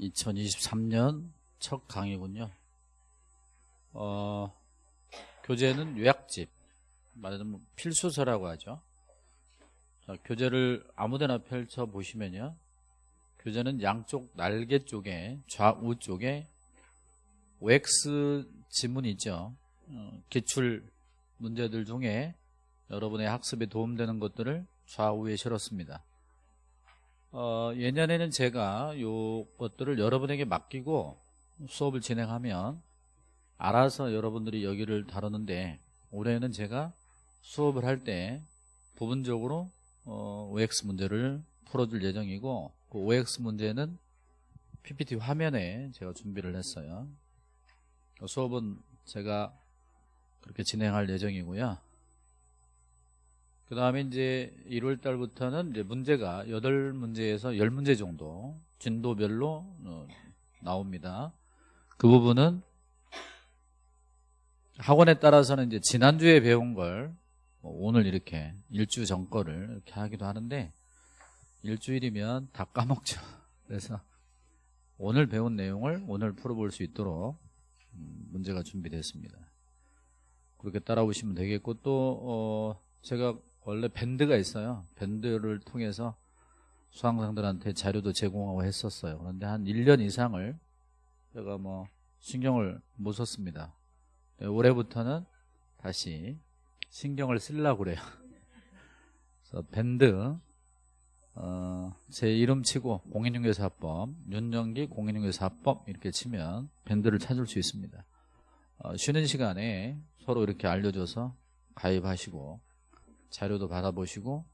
2023년 첫 강의군요. 어, 교재는 요약집, 말하자면 필수서라고 하죠. 자, 교재를 아무데나 펼쳐 보시면요. 교재는 양쪽 날개 쪽에 좌우 쪽에 OX 지문이 있죠. 어, 기출 문제들 중에 여러분의 학습에 도움되는 것들을 좌우에 실었습니다. 어, 예년에는 제가 요 것들을 여러분에게 맡기고 수업을 진행하면 알아서 여러분들이 여기를 다루는데 올해는 제가 수업을 할 때 부분적으로 어, OX 문제를 풀어줄 예정이고 그 OX 문제는 PPT 화면에 제가 준비를 했어요. 수업은 제가 그렇게 진행할 예정이고요. 그 다음에 이제 1월 달부터는 이제 문제가 8문제에서 10문제 정도 진도별로 어, 나옵니다. 그 부분은 학원에 따라서는 이제 지난주에 배운 걸뭐 오늘 이렇게 일주 전 거를 이렇게 하기도 하는데 일주일이면 다 까먹죠. 그래서 오늘 배운 내용을 오늘 풀어볼 수 있도록 음, 문제가 준비됐습니다. 그렇게 따라오시면 되겠고 또 어 제가 원래 밴드가 있어요. 밴드를 통해서 수강생들한테 자료도 제공하고 했었어요. 그런데 한 1년 이상을 제가 뭐 신경을 못 썼습니다. 네, 올해부터는 다시 신경을 쓰려고 그래요. 그래서 밴드 어, 제 이름 치고 공인중개사법 윤정기 공인중개사법 이렇게 치면 밴드를 찾을 수 있습니다. 어, 쉬는 시간에 서로 이렇게 알려줘서 가입하시고 자료도 받아보시고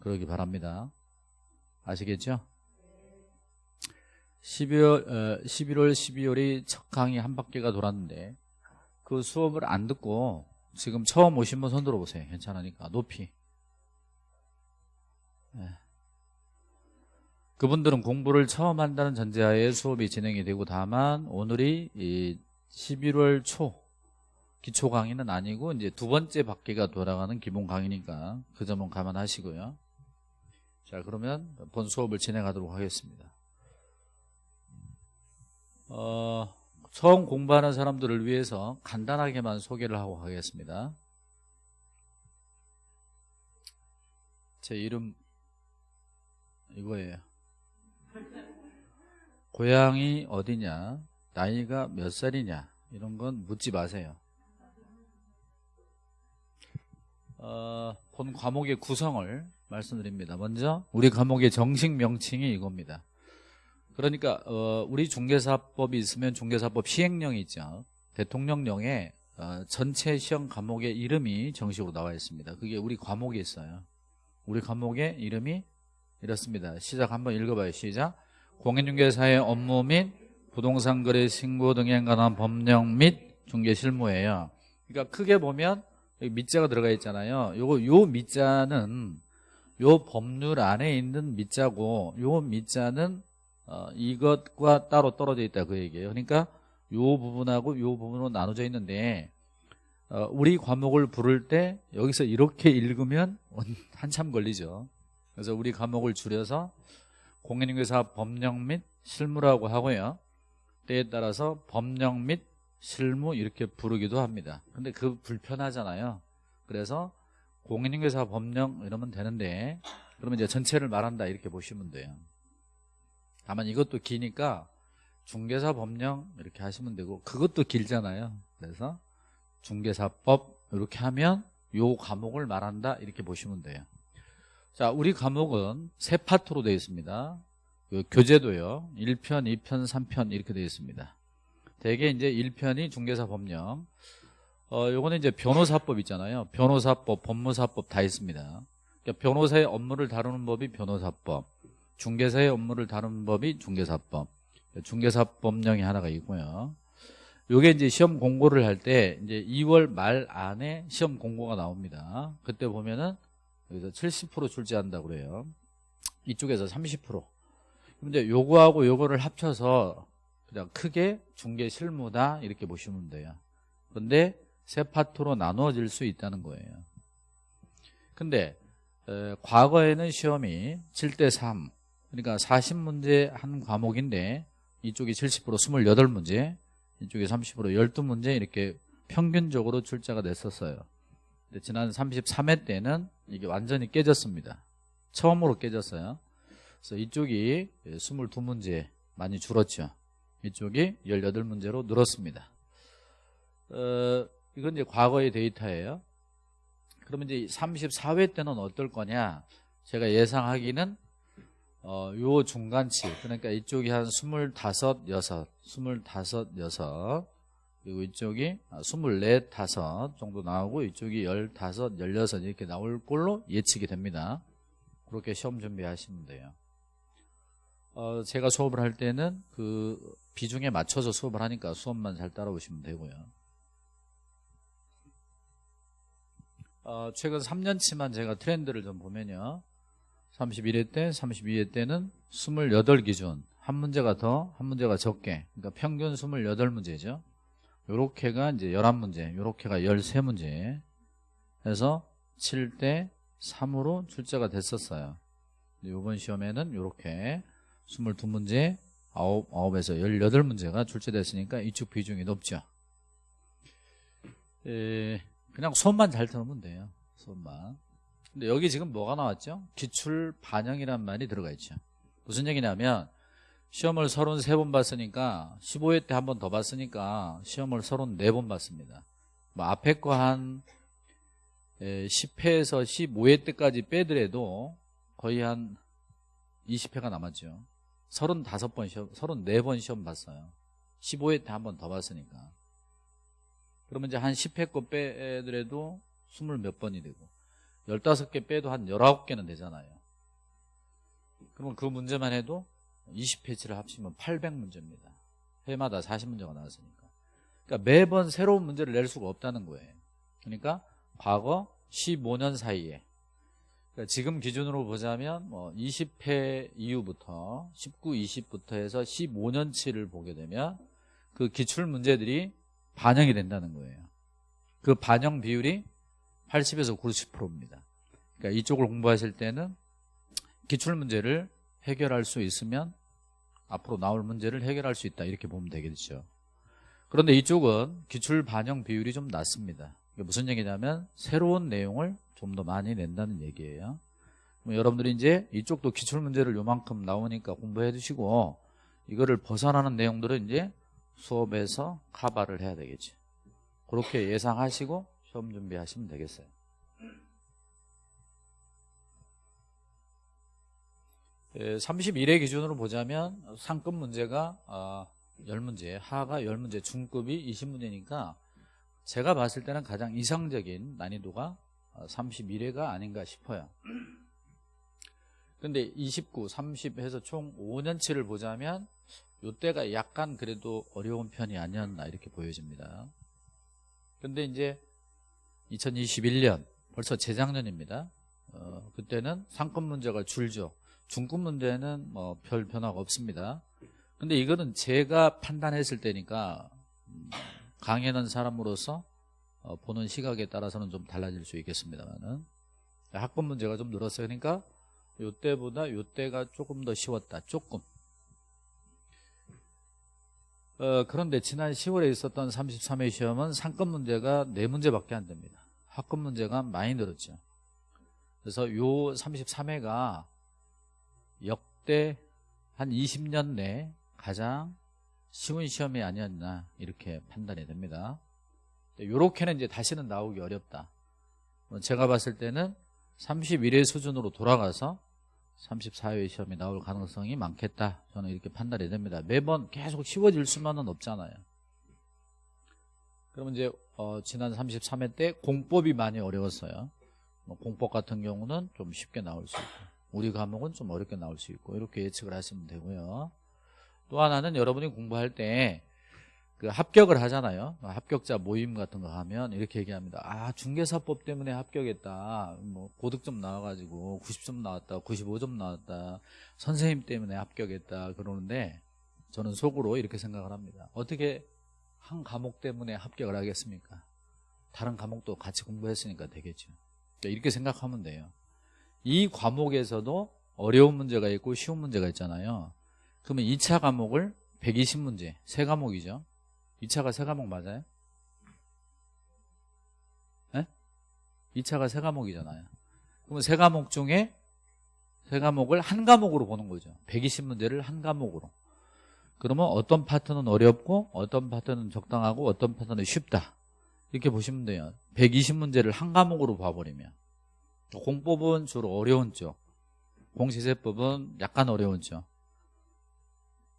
그러기 바랍니다. 아시겠죠? 12월, 어, 11월, 12월이 첫 강의 한 바퀴가 돌았는데 그 수업을 안 듣고 지금 처음 오신 분 손 들어보세요. 괜찮으니까 높이. 네. 그분들은 공부를 처음 한다는 전제하에 수업이 진행이 되고 다만 오늘이 11월 초 기초 강의는 아니고 이제 두 번째 바퀴가 돌아가는 기본 강의니까 그 점은 감안하시고요. 자 그러면 본 수업을 진행하도록 하겠습니다. 어, 처음 공부하는 사람들을 위해서 간단하게만 소개를 하고 가겠습니다. 제 이름 이거예요. 고향이 어디냐, 나이가 몇 살이냐 이런 건 묻지 마세요. 어, 본 과목의 구성을 말씀드립니다. 먼저 우리 과목의 정식 명칭이 이겁니다. 그러니까 어, 우리 중개사법이 있으면 중개사법 시행령이 있죠. 대통령령에 어, 전체 시험 과목의 이름이 정식으로 나와 있습니다. 그게 우리 과목에 있어요. 우리 과목의 이름이 이렇습니다. 시작 한번 읽어봐요. 시작. 공인중개사의 업무 및 부동산 거래 신고 등에 관한 법령 및 중개 실무예요. 그러니까 크게 보면 여기 밑자가 들어가 있잖아요. 요거 요 밑자는 요 법률 안에 있는 밑자고 요 밑자는 어, 이것과 따로 떨어져 있다 그 얘기예요. 그러니까 요 부분하고 요 부분으로 나눠져 있는데 어, 우리 과목을 부를 때 여기서 이렇게 읽으면 한참 걸리죠. 그래서 우리 과목을 줄여서 공인중개사 법령 및 실무라고 하고요. 때에 따라서 법령 및 실무 이렇게 부르기도 합니다. 근데 그 불편하잖아요. 그래서 공인중개사 법령 이러면 되는데 그러면 이제 전체를 말한다 이렇게 보시면 돼요. 다만 이것도 기니까 중개사 법령 이렇게 하시면 되고 그것도 길잖아요. 그래서 중개사법 이렇게 하면 요 과목을 말한다 이렇게 보시면 돼요. 자, 우리 과목은 세 파트로 되어 있습니다. 그 교재도요. 1편, 2편, 3편 이렇게 되어 있습니다. 대개 이제 1편이 중개사 법령. 어, 요거는 이제 변호사법 있잖아요. 변호사법, 법무사법 다 있습니다. 그러니까 변호사의 업무를 다루는 법이 변호사법, 중개사의 업무를 다루는 법이 중개사법, 중개사법령이 하나가 있고요. 요게 이제 시험 공고를 할 때 이제 2월 말 안에 시험 공고가 나옵니다. 그때 보면은 여기서 70% 출제한다고 그래요. 이쪽에서 30%. 근데 요거하고 요거를 합쳐서 그냥 크게 중개 실무다 이렇게 보시면 돼요. 그런데 세 파트로 나누어질 수 있다는 거예요. 근데 에, 과거에는 시험이 7대 3 그러니까 40문제 한 과목인데 이쪽이 70% 28문제 이쪽이 30% 12문제 이렇게 평균적으로 출제가 됐었어요 근데 지난 33회 때는 이게 완전히 깨졌습니다 처음으로 깨졌어요 그래서 이쪽이 22문제 많이 줄었죠 이쪽이 18문제로 늘었습니다. 어, 이건 이제 과거의 데이터예요. 그러면 이제 34회 때는 어떨 거냐? 제가 예상하기는 어, 요 중간치 그러니까 이쪽이 한 25, 6, 25, 6 그리고 이쪽이 24, 5 정도 나오고 이쪽이 15, 16 이렇게 나올 걸로 예측이 됩니다. 그렇게 시험 준비하시면 돼요. 어, 제가 수업을 할 때는 그 비중에 맞춰서 수업을 하니까 수업만 잘 따라오시면 되고요. 어, 최근 3년치만 제가 트렌드를 좀 보면요. 31회 때, 32회 때는 28기준 한 문제가 더, 한 문제가 적게. 그러니까 평균 28문제죠. 요렇게가 이제 11문제 요렇게가 13문제. 해서 7대 3으로 출제가 됐었어요. 이번 시험에는 요렇게. 22문제 9, 9에서 18문제가 출제됐으니까 이쪽 비중이 높죠 에, 그냥 손만 잘 들으면 돼요 손만 근데 여기 지금 뭐가 나왔죠? 기출 반영이란 말이 들어가 있죠. 무슨 얘기냐면 시험을 33번 봤으니까 15회 때 한 번 더 봤으니까 시험을 34번 봤습니다. 뭐 앞에 거 한 10회에서 15회 때까지 빼더라도 거의 한 20회가 남았죠. 35번 시험, 34번 시험 봤어요. 15회 때 한 번 더 봤으니까. 그러면 이제 한 10회 거 빼더라도 20 몇 번이 되고 15개 빼도 한 19개는 되잖아요 그러면 그 문제만 해도 20페이지를 합치면 800문제입니다 해마다 40문제가 나왔으니까 그러니까 매번 새로운 문제를 낼 수가 없다는 거예요 그러니까 과거 15년 사이에 그러니까 지금 기준으로 보자면 뭐 20회 이후부터 19, 20부터 해서 15년치를 보게 되면 그 기출 문제들이 반영이 된다는 거예요 그 반영 비율이 80에서 90%입니다. 그러니까 이쪽을 공부하실 때는 기출 문제를 해결할 수 있으면 앞으로 나올 문제를 해결할 수 있다 이렇게 보면 되겠죠. 그런데 이쪽은 기출 반영 비율이 좀 낮습니다. 무슨 얘기냐면 새로운 내용을 좀 더 많이 낸다는 얘기예요. 여러분들이 이제 이쪽도 기출 문제를 요만큼 나오니까 공부해 두시고 이거를 벗어나는 내용들은 이제 수업에서 카바를 해야 되겠죠. 그렇게 예상하시고 시험 준비하시면 되겠어요. 예, 31회 기준으로 보자면 상급 문제가 아, 10문제, 하가 10문제, 중급이 20문제니까 제가 봤을 때는 가장 이상적인 난이도가 31회가 아닌가 싶어요. 근데 29, 30 해서 총 5년치를 보자면 이때가 약간 그래도 어려운 편이 아니었나 이렇게 보여집니다. 근데 이제 2021년 벌써 재작년입니다. 어, 그때는 상급 문제가 줄죠. 중급 문제는 뭐 별 변화가 없습니다. 근데 이거는 제가 판단했을 때니까 음, 강연한 사람으로서 어, 보는 시각에 따라서는 좀 달라질 수 있겠습니다만은 학번 문제가 좀 늘었어요. 그러니까 요때보다 요때가 조금 더 쉬웠다. 조금. 어, 그런데 지난 10월에 있었던 33회 시험은 상급 문제가 4문제밖에 안 됩니다. 학급 문제가 많이 늘었죠. 그래서 요 33회가 역대 한 20년 내 가장 쉬운 시험이 아니었나 이렇게 판단이 됩니다. 요렇게는 이제 다시는 나오기 어렵다. 뭐 제가 봤을 때는 31회 수준으로 돌아가서 34회 시험이 나올 가능성이 많겠다. 저는 이렇게 판단이 됩니다. 매번 계속 쉬워질 수만은 없잖아요. 그러면 이제 어, 지난 33회 때 공법이 많이 어려웠어요. 뭐 공법 같은 경우는 좀 쉽게 나올 수 있고 우리 과목은 좀 어렵게 나올 수 있고 이렇게 예측을 하시면 되고요. 또 하나는 여러분이 공부할 때 그 합격을 하잖아요. 합격자 모임 같은 거 하면 이렇게 얘기합니다. 아 중개사법 때문에 합격했다. 뭐 고득점 나와가지고 90점 나왔다, 95점 나왔다. 선생님 때문에 합격했다 그러는데 저는 속으로 이렇게 생각을 합니다. 어떻게 한 과목 때문에 합격을 하겠습니까? 다른 과목도 같이 공부했으니까 되겠죠. 그러니까 이렇게 생각하면 돼요. 이 과목에서도 어려운 문제가 있고 쉬운 문제가 있잖아요. 그러면 2차 과목을 120문제 세 과목이죠. 2차가 세 과목 맞아요? 네? 2차가 세 과목이잖아요. 그러면 세 과목 중에 세 과목을 한 과목으로 보는 거죠. 120문제를 한 과목으로. 그러면 어떤 파트는 어렵고 어떤 파트는 적당하고 어떤 파트는 쉽다. 이렇게 보시면 돼요. 120문제를 한 과목으로 봐버리면. 공법은 주로 어려운 쪽. 공시세법은 약간 어려운 쪽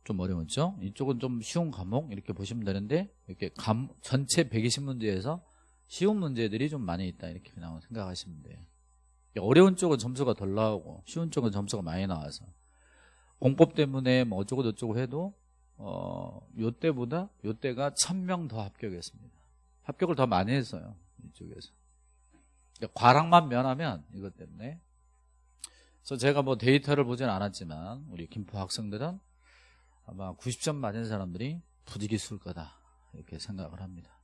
좀 어려운 쪽 이쪽은 좀 쉬운 과목 이렇게 보시면 되는데 이렇게 감, 전체 120문제에서 쉬운 문제들이 좀 많이 있다 이렇게 그냥 생각하시면 돼요. 어려운 쪽은 점수가 덜 나오고 쉬운 쪽은 점수가 많이 나와서 공법 때문에 뭐 어쩌고 저쩌고 해도 어, 요때보다 요때가 1000명 더 합격했습니다. 합격을 더 많이 했어요 이쪽에서. 그러니까 과락만 면하면 이것 때문에. 그래서 제가 뭐 데이터를 보진 않았지만 우리 김포 학생들은 아마 90점 맞은 사람들이 부지기수일 거다 이렇게 생각을 합니다.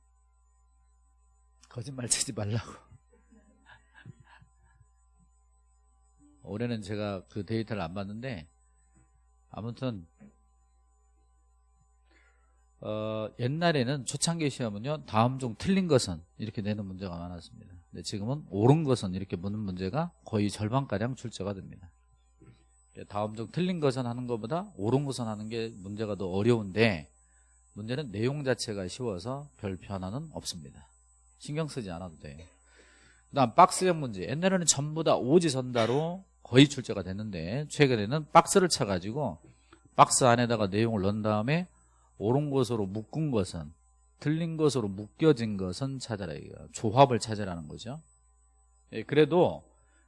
거짓말 치지 말라고. 올해는 제가 그 데이터를 안 봤는데 아무튼 어, 옛날에는 초창기 시험은요 다음 중 틀린 것은 이렇게 내는 문제가 많았습니다. 근데 지금은 옳은 것은 이렇게 묻는 문제가 거의 절반가량 출제가 됩니다 다음 중 틀린 것은 하는 것보다 옳은 것은 하는 게 문제가 더 어려운데 문제는 내용 자체가 쉬워서 별 변화는 없습니다. 신경 쓰지 않아도 돼요 그 다음 박스형 문제. 옛날에는 전부 다 오지선다로 거의 출제가 됐는데 최근에는 박스를 쳐가지고 박스 안에다가 내용을 넣은 다음에 옳은 것으로 묶은 것은 틀린 것으로 묶여진 것은 찾아라 조합을 찾으라는 거죠. 예, 그래도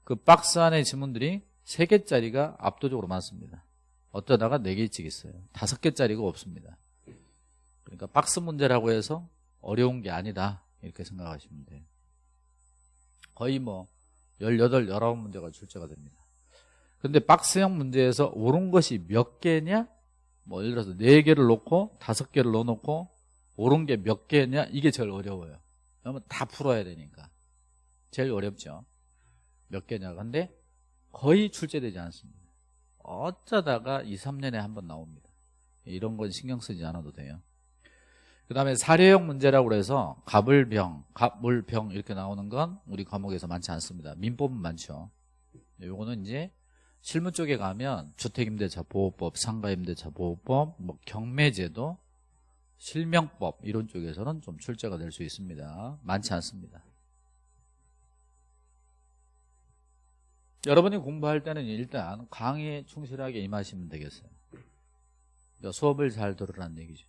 그 박스 안에 지문들이 3개짜리가 압도적으로 많습니다. 어쩌다가 4개씩 있어요. 5개짜리가 없습니다. 그러니까 박스 문제라고 해서 어려운 게 아니다. 이렇게 생각하시면 돼요. 거의 뭐 18, 19문제가 출제가 됩니다. 근데 박스형 문제에서 옳은 것이 몇 개냐? 뭐 예를 들어서 4개를 놓고 5개를 넣어놓고 옳은 게 몇 개냐? 이게 제일 어려워요. 그러면 다 풀어야 되니까. 제일 어렵죠. 몇 개냐. 근데 거의 출제되지 않습니다. 어쩌다가 2, 3년에 한 번 나옵니다. 이런 건 신경 쓰지 않아도 돼요. 그 다음에 사례형 문제라고 해서 갑을병, 갑물병 이렇게 나오는 건 우리 과목에서 많지 않습니다. 민법은 많죠. 요거는 이제 실무 쪽에 가면 주택임대차 보호법, 상가임대차 보호법, 뭐 경매제도, 실명법 이런 쪽에서는 좀 출제가 될 수 있습니다. 많지 않습니다. 여러분이 공부할 때는 일단 강의에 충실하게 임하시면 되겠어요. 그러니까 수업을 잘 들으라는 얘기죠.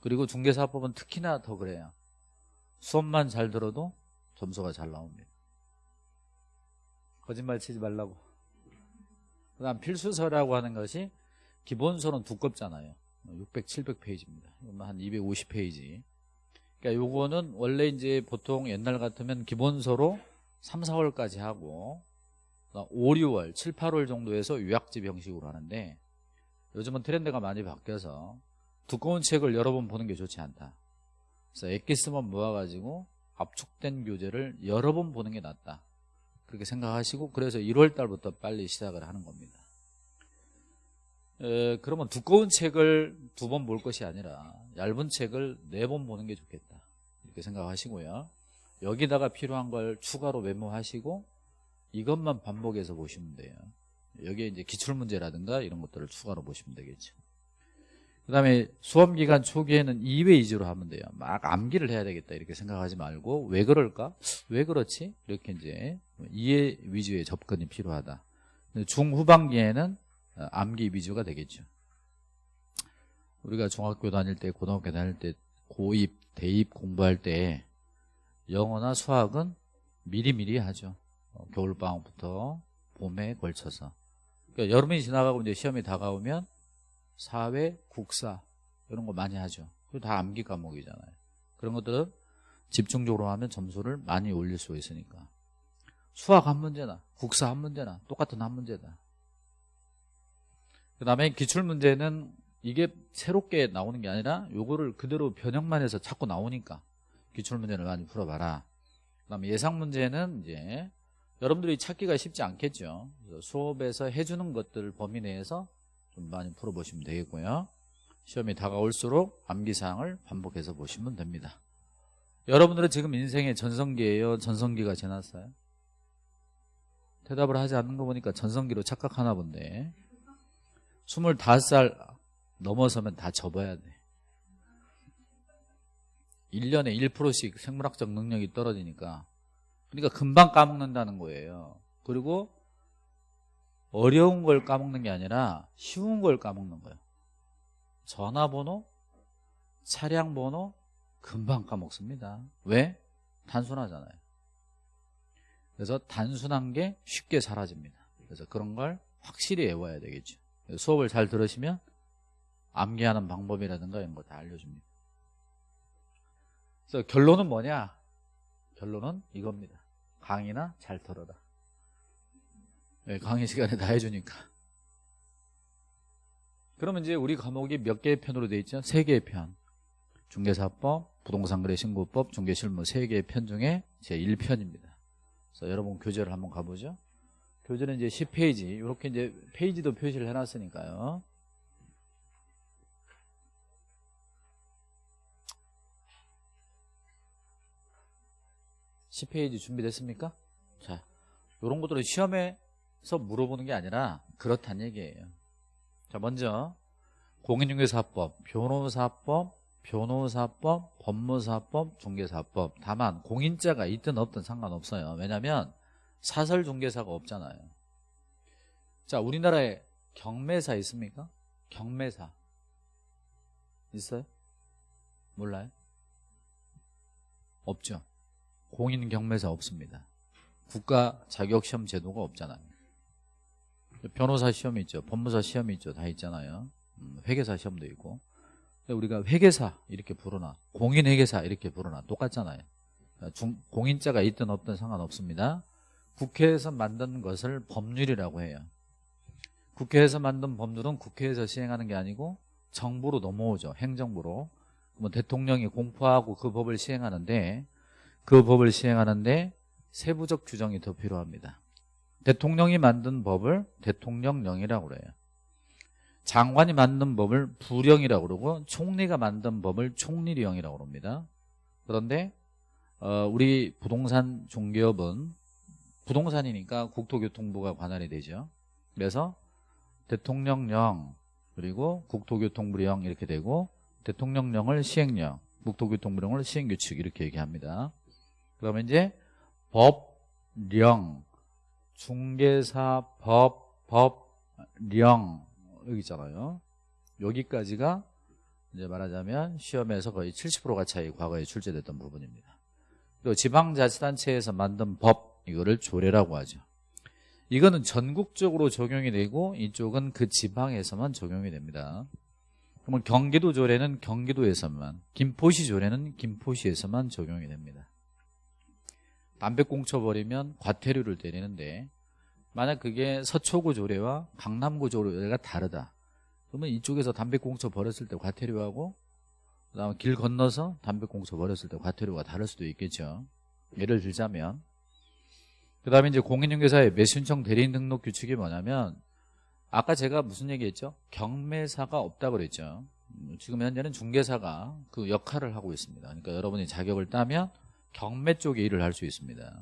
그리고 중개사법은 특히나 더 그래요. 수업만 잘 들어도 점수가 잘 나옵니다. 거짓말 치지 말라고. 그 다음 필수서라고 하는 것이 기본서는 두껍잖아요 600, 700페이지입니다 한 250페이지 그러니까 요거는 원래 이제 보통 옛날 같으면 기본서로 3, 4월까지 하고 5, 6월, 7, 8월 정도에서 요약집 형식으로 하는데 요즘은 트렌드가 많이 바뀌어서 두꺼운 책을 여러 번 보는 게 좋지 않다 그래서 엑기스만 모아가지고 압축된 교재를 여러 번 보는 게 낫다 그렇게 생각하시고 그래서 1월 달부터 빨리 시작을 하는 겁니다. 에, 그러면 두꺼운 책을 두 번 볼 것이 아니라 얇은 책을 네 번 보는 게 좋겠다. 이렇게 생각하시고요. 여기다가 필요한 걸 추가로 메모하시고 이것만 반복해서 보시면 돼요. 여기에 이제 기출문제라든가 이런 것들을 추가로 보시면 되겠죠. 그 다음에 수험기간 초기에는 2회 위주로 하면 돼요. 막 암기를 해야 되겠다 이렇게 생각하지 말고 왜 그럴까? 왜 그렇지? 이렇게 이제 2회 위주의 접근이 필요하다. 중후반기에는 어, 암기 위주가 되겠죠. 우리가 중학교 다닐 때 고등학교 다닐 때 고입, 대입 공부할 때 영어나 수학은 미리미리 하죠. 어, 겨울방학부터 봄에 걸쳐서. 그러니까 여름이 지나가고 이제 시험이 다가오면 사회, 국사 이런 거 많이 하죠. 그리고 다 암기 과목이잖아요. 그런 것들은 집중적으로 하면 점수를 많이 올릴 수 있으니까. 수학 한 문제나 국사 한 문제나 똑같은 한 문제다. 그 다음에 기출문제는 이게 새롭게 나오는 게 아니라 요거를 그대로 변형만 해서 자꾸 나오니까 기출문제를 많이 풀어봐라. 그 다음에 예상문제는 이제 여러분들이 찾기가 쉽지 않겠죠. 수업에서 해주는 것들 범위 내에서 좀 많이 풀어보시면 되겠고요. 시험이 다가올수록 암기사항을 반복해서 보시면 됩니다. 여러분들은 지금 인생의 전성기예요? 전성기가 지났어요? 대답을 하지 않는 거 보니까 전성기로 착각하나 본데 25살 넘어서면 다 접어야 돼 1년에 1%씩 생물학적 능력이 떨어지니까 그러니까 금방 까먹는다는 거예요. 그리고 어려운 걸 까먹는 게 아니라 쉬운 걸 까먹는 거예요. 전화번호, 차량번호 금방 까먹습니다. 왜? 단순하잖아요. 그래서 단순한 게 쉽게 사라집니다. 그래서 그런 걸 확실히 외워야 되겠죠. 수업을 잘 들으시면 암기하는 방법이라든가 이런 거 다 알려줍니다. 그래서 결론은 뭐냐? 결론은 이겁니다 강의나 잘 들어라. 네, 강의 시간에 다 해주니까. 그러면 이제 우리 과목이 몇 개의 편으로 되어 있죠? 세 개의 편. 중개사법, 부동산거래 신고법, 중개실무 세 개의 편 중에 제 1편입니다. 그래서 여러분 교재를 한번 가보죠? 교재는 이제 10페이지. 이렇게 이제 페이지도 표시를 해놨으니까요 10페이지 준비됐습니까? 자, 이런 것들은 시험에서 물어보는 게 아니라 그렇다는 얘기예요. 자, 먼저 공인중개사법, 변호사법, 변호사법, 법무사법, 중개사법 다만 공인자가 있든 없든 상관없어요. 왜냐하면 사설중개사가 없잖아요. 자, 우리나라에 경매사 있습니까? 경매사 있어요? 몰라요? 없죠. 공인 경매사 없습니다. 국가 자격시험 제도가 없잖아요. 변호사 시험이 있죠. 법무사 시험이 있죠. 다 있잖아요. 음, 회계사 시험도 있고. 우리가 회계사 이렇게 부르나 공인회계사 이렇게 부르나 똑같잖아요. 중, 공인자가 있든 없든 상관없습니다. 국회에서 만든 것을 법률이라고 해요. 국회에서 만든 법률은 국회에서 시행하는 게 아니고 정부로 넘어오죠. 행정부로. 그러면 대통령이 공포하고 그 법을 시행하는데 그 법을 시행하는데 세부적 규정이 더 필요합니다. 대통령이 만든 법을 대통령령이라고 그래요. 장관이 만든 법을 부령이라고 그러고 총리가 만든 법을 총리령이라고 그럽니다. 그런데 어, 우리 부동산 종기업은 부동산이니까 국토교통부가 관할이 되죠. 그래서 대통령령 그리고 국토교통부령 이렇게 되고 대통령령을 시행령, 국토교통부령을 시행규칙 이렇게 얘기합니다. 그러면 이제 법령, 중개사 법, 법령 여기 있잖아요. 여기까지가 이제 말하자면 시험에서 거의 70%가 차이 과거에 출제됐던 부분입니다. 그리고 지방자치단체에서 만든 법 이거를 조례라고 하죠. 이거는 전국적으로 적용이 되고 이쪽은 그 지방에서만 적용이 됩니다. 그러면 경기도 조례는 경기도에서만 김포시 조례는 김포시에서만 적용이 됩니다. 담배 꽁쳐버리면 과태료를 때리는데 만약 그게 서초구 조례와 강남구 조례가 다르다. 그러면 이쪽에서 담배 꽁쳐 버렸을 때 과태료하고 그다음에 길 건너서 담배 꽁쳐 버렸을 때 과태료가 다를 수도 있겠죠. 예를 들자면 그 다음에 이제 공인중개사의 매수신청 대리인 등록 규칙이 뭐냐면 아까 제가 무슨 얘기했죠? 경매사가 없다고 그랬죠. 음, 지금 현재는 중개사가 그 역할을 하고 있습니다. 그러니까 여러분이 자격을 따면 경매 쪽에 일을 할 수 있습니다.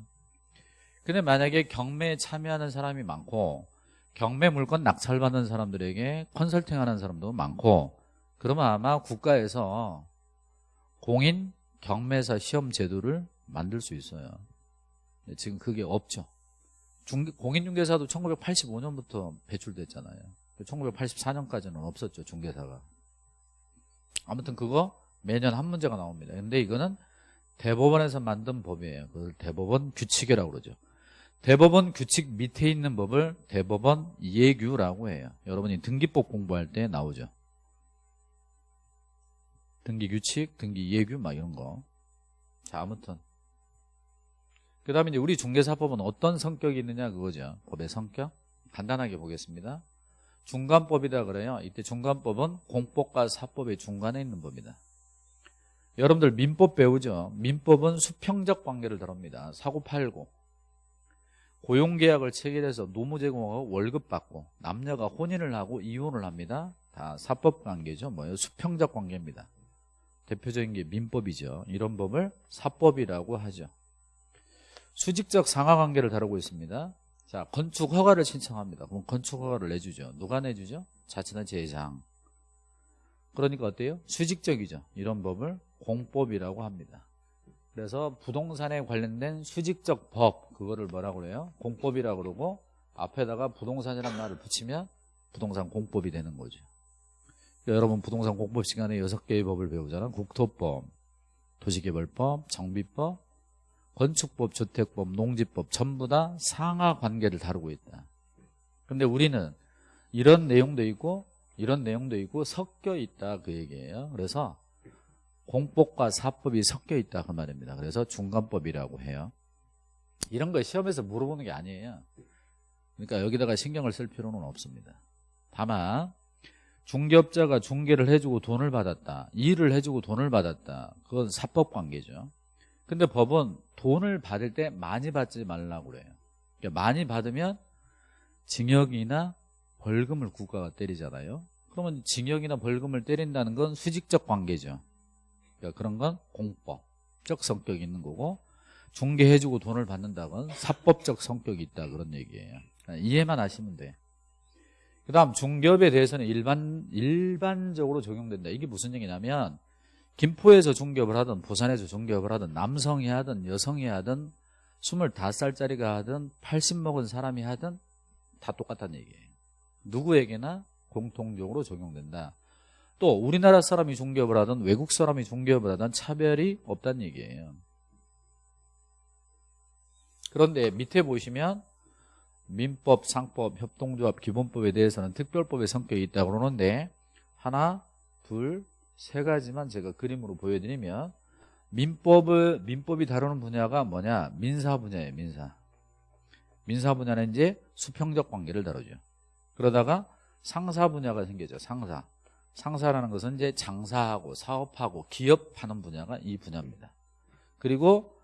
근데 만약에 경매에 참여하는 사람이 많고 경매 물건 낙찰받는 사람들에게 컨설팅하는 사람도 많고 그러면 아마 국가에서 공인 경매사 시험 제도를 만들 수 있어요. 지금 그게 없죠. 공인중개사도 1985년부터 배출됐잖아요. 1984년까지는 없었죠 중개사가. 아무튼 그거 매년 한 문제가 나옵니다. 근데 이거는 대법원에서 만든 법이에요. 그걸 대법원 규칙이라고 그러죠. 대법원 규칙 밑에 있는 법을 대법원 예규라고 해요. 여러분이 등기법 공부할 때 나오죠. 등기 규칙, 등기 예규 막 이런 거 자 아무튼. 그 다음에 이제 우리 중개사법은 어떤 성격이 있느냐 그거죠. 법의 성격? 간단하게 보겠습니다. 중간법이다 그래요. 이때 중간법은 공법과 사법의 중간에 있는 법이다 여러분들 민법 배우죠 민법은 수평적 관계를 다룹니다 사고 팔고 고용계약을 체결해서 노무 제공하고 월급 받고 남녀가 혼인을 하고 이혼을 합니다 다 사법 관계죠. 뭐예요? 수평적 관계입니다. 대표적인 게 민법이죠. 이런 법을 사법이라고 하죠. 수직적 상하 관계를 다루고 있습니다. 자, 건축 허가를 신청합니다. 그럼 건축 허가를 내주죠. 누가 내주죠? 자치단체장. 그러니까 어때요? 수직적이죠. 이런 법을 공법이라고 합니다. 그래서 부동산에 관련된 수직적 법 그거를 뭐라고 그래요? 공법이라고 그러고 앞에다가 부동산이라는 말을 붙이면 부동산 공법이 되는 거죠. 여러분 부동산 공법 시간에 여섯 개의 법을 배우잖아. 국토법, 도시개발법, 정비법, 건축법, 주택법, 농지법 전부 다 상하 관계를 다루고 있다. 근데 우리는 이런 내용도 있고 이런 내용도 있고 섞여 있다 그 얘기예요. 그래서 공법과 사법이 섞여 있다 그 말입니다. 그래서 중간법이라고 해요. 이런 거 시험에서 물어보는 게 아니에요. 그러니까 여기다가 신경을 쓸 필요는 없습니다. 다만 중개업자가 중개를 해주고 돈을 받았다. 일을 해주고 돈을 받았다. 그건 사법 관계죠. 근데 법은 돈을 받을 때 많이 받지 말라고 그래요. 그러니까 많이 받으면 징역이나 벌금을 국가가 때리잖아요. 그러면 징역이나 벌금을 때린다는 건 수직적 관계죠. 그러니까 그런 건 공법적 성격이 있는 거고 중개해주고 돈을 받는다건 사법적 성격이 있다 그런 얘기예요. 그러니까 이해만 하시면 돼. 그 다음 중개업에 대해서는 일반, 일반적으로 적용된다. 이게 무슨 얘기냐면 김포에서 중개업을 하든 부산에서 중개업을 하든 남성이 하든 여성이 하든 25살짜리가 하든 80 먹은 사람이 하든 다 똑같다는 얘기예요. 누구에게나 공통적으로 적용된다. 또 우리나라 사람이 중개업을 하든 외국 사람이 중개업을 하든 차별이 없다는 얘기예요. 그런데 밑에 보시면 민법, 상법, 협동조합, 기본법에 대해서는 특별법의 성격이 있다고 그러는데 하나, 둘, 세 가지만 제가 그림으로 보여드리면 민법을 민법이 다루는 분야가 뭐냐? 민사 분야예요, 민사. 민사 분야는 이제 수평적 관계를 다루죠. 그러다가 상사 분야가 생겨죠. 상사. 상사라는 것은 이제 장사하고 사업하고 기업하는 분야가 이 분야입니다. 그리고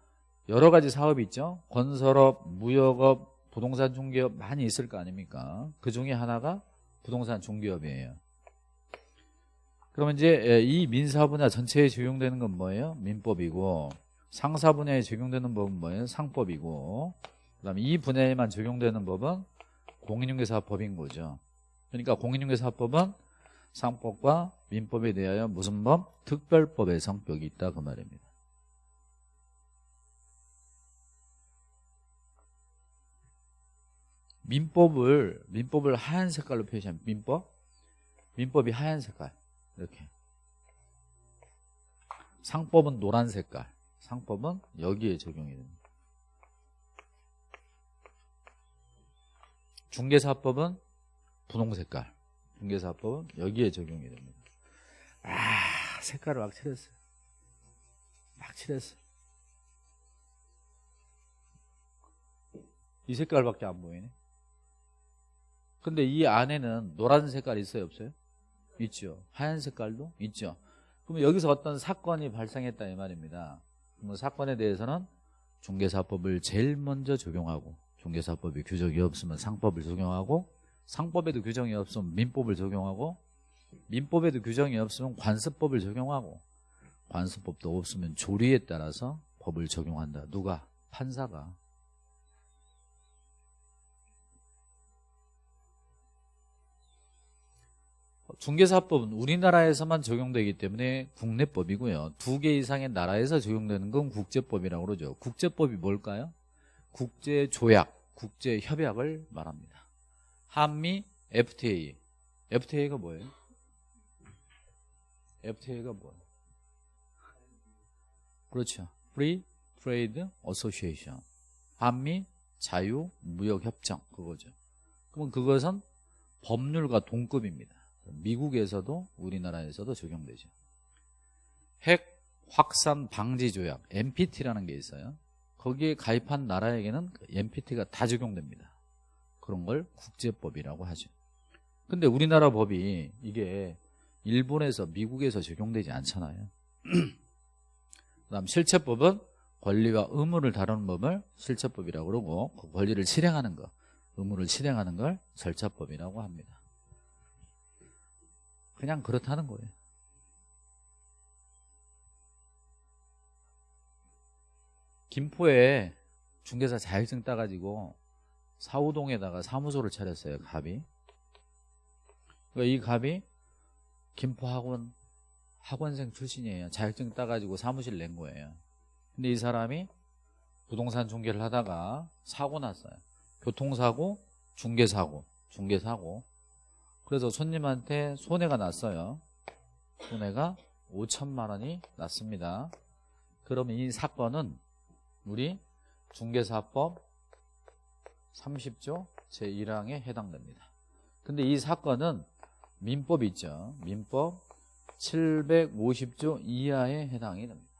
여러 가지 사업이 있죠. 건설업, 무역업, 부동산 중개업 많이 있을 거 아닙니까? 그 중에 하나가 부동산 중개업이에요. 그러면 이제 이 민사 분야 전체에 적용되는 건 뭐예요? 민법이고 상사 분야에 적용되는 법은 뭐예요? 상법이고 그다음에 이 분야에만 적용되는 법은 공인중개사법인 거죠. 그러니까 공인중개사법은 상법과 민법에 대하여 무슨 법? 특별법의 성격이 있다 그 말입니다. 민법을 민법을 하얀 색깔로 표시하면 민법? 민법이 하얀 색깔. 이렇게. 상법은 노란 색깔. 상법은 여기에 적용이 됩니다. 중개사법은 분홍 색깔 중개사법은 여기에 적용이 됩니다. 아 색깔을 막 칠했어요. 막 칠했어요. 이 색깔밖에 안 보이네. 근데 이 안에는 노란 색깔 있어요 없어요? 있죠. 하얀 색깔도 있죠. 그러면 여기서 어떤 사건이 발생했다 이 말입니다. 그러면 사건에 대해서는 중개사법을 제일 먼저 적용하고 중개사법이 규정이 없으면 상법을 적용하고 상법에도 규정이 없으면 민법을 적용하고 민법에도 규정이 없으면 관습법을 적용하고 관습법도 없으면 조리에 따라서 법을 적용한다 누가? 판사가 중개사법은 우리나라에서만 적용되기 때문에 국내법이고요. 두 개 이상의 나라에서 적용되는 건 국제법이라고 그러죠. 국제법이 뭘까요? 국제조약, 국제협약을 말합니다. 한미 FTA. FTA가 뭐예요? FTA가 뭐예요? 그렇죠. Free Trade Association. 한미 자유 무역 협정 그거죠. 그러면 그것은 법률과 동급입니다. 미국에서도 우리나라에서도 적용되죠. 핵 확산 방지 조약 NPT라는 게 있어요. 거기에 가입한 나라에게는 NPT가 다 적용됩니다. 그런 걸 국제법이라고 하죠. 근데 우리나라 법이 이게 일본에서 미국에서 적용되지 않잖아요. 그다음 실체법은 권리와 의무를 다루는 법을 실체법이라고 그러고 그 권리를 실행하는 것, 의무를 실행하는 걸 절차법이라고 합니다. 그냥 그렇다는 거예요. 김포에 중개사 자격증 따가지고 사우동에다가 사무소를 차렸어요. 갑이. 그러니까 이 갑이 김포 학원 학원생 출신이에요. 자격증 따가지고 사무실 낸 거예요. 근데 이 사람이 부동산 중개를 하다가 사고 났어요. 교통사고, 중개사고, 중개사고. 그래서 손님한테 손해가 났어요. 손해가 5천만 원이 났습니다. 그러면 이 사건은 우리 중개사법 30조 제1항에 해당됩니다. 근데 이 사건은 민법 있죠. 민법 750조 이하에 해당이 됩니다.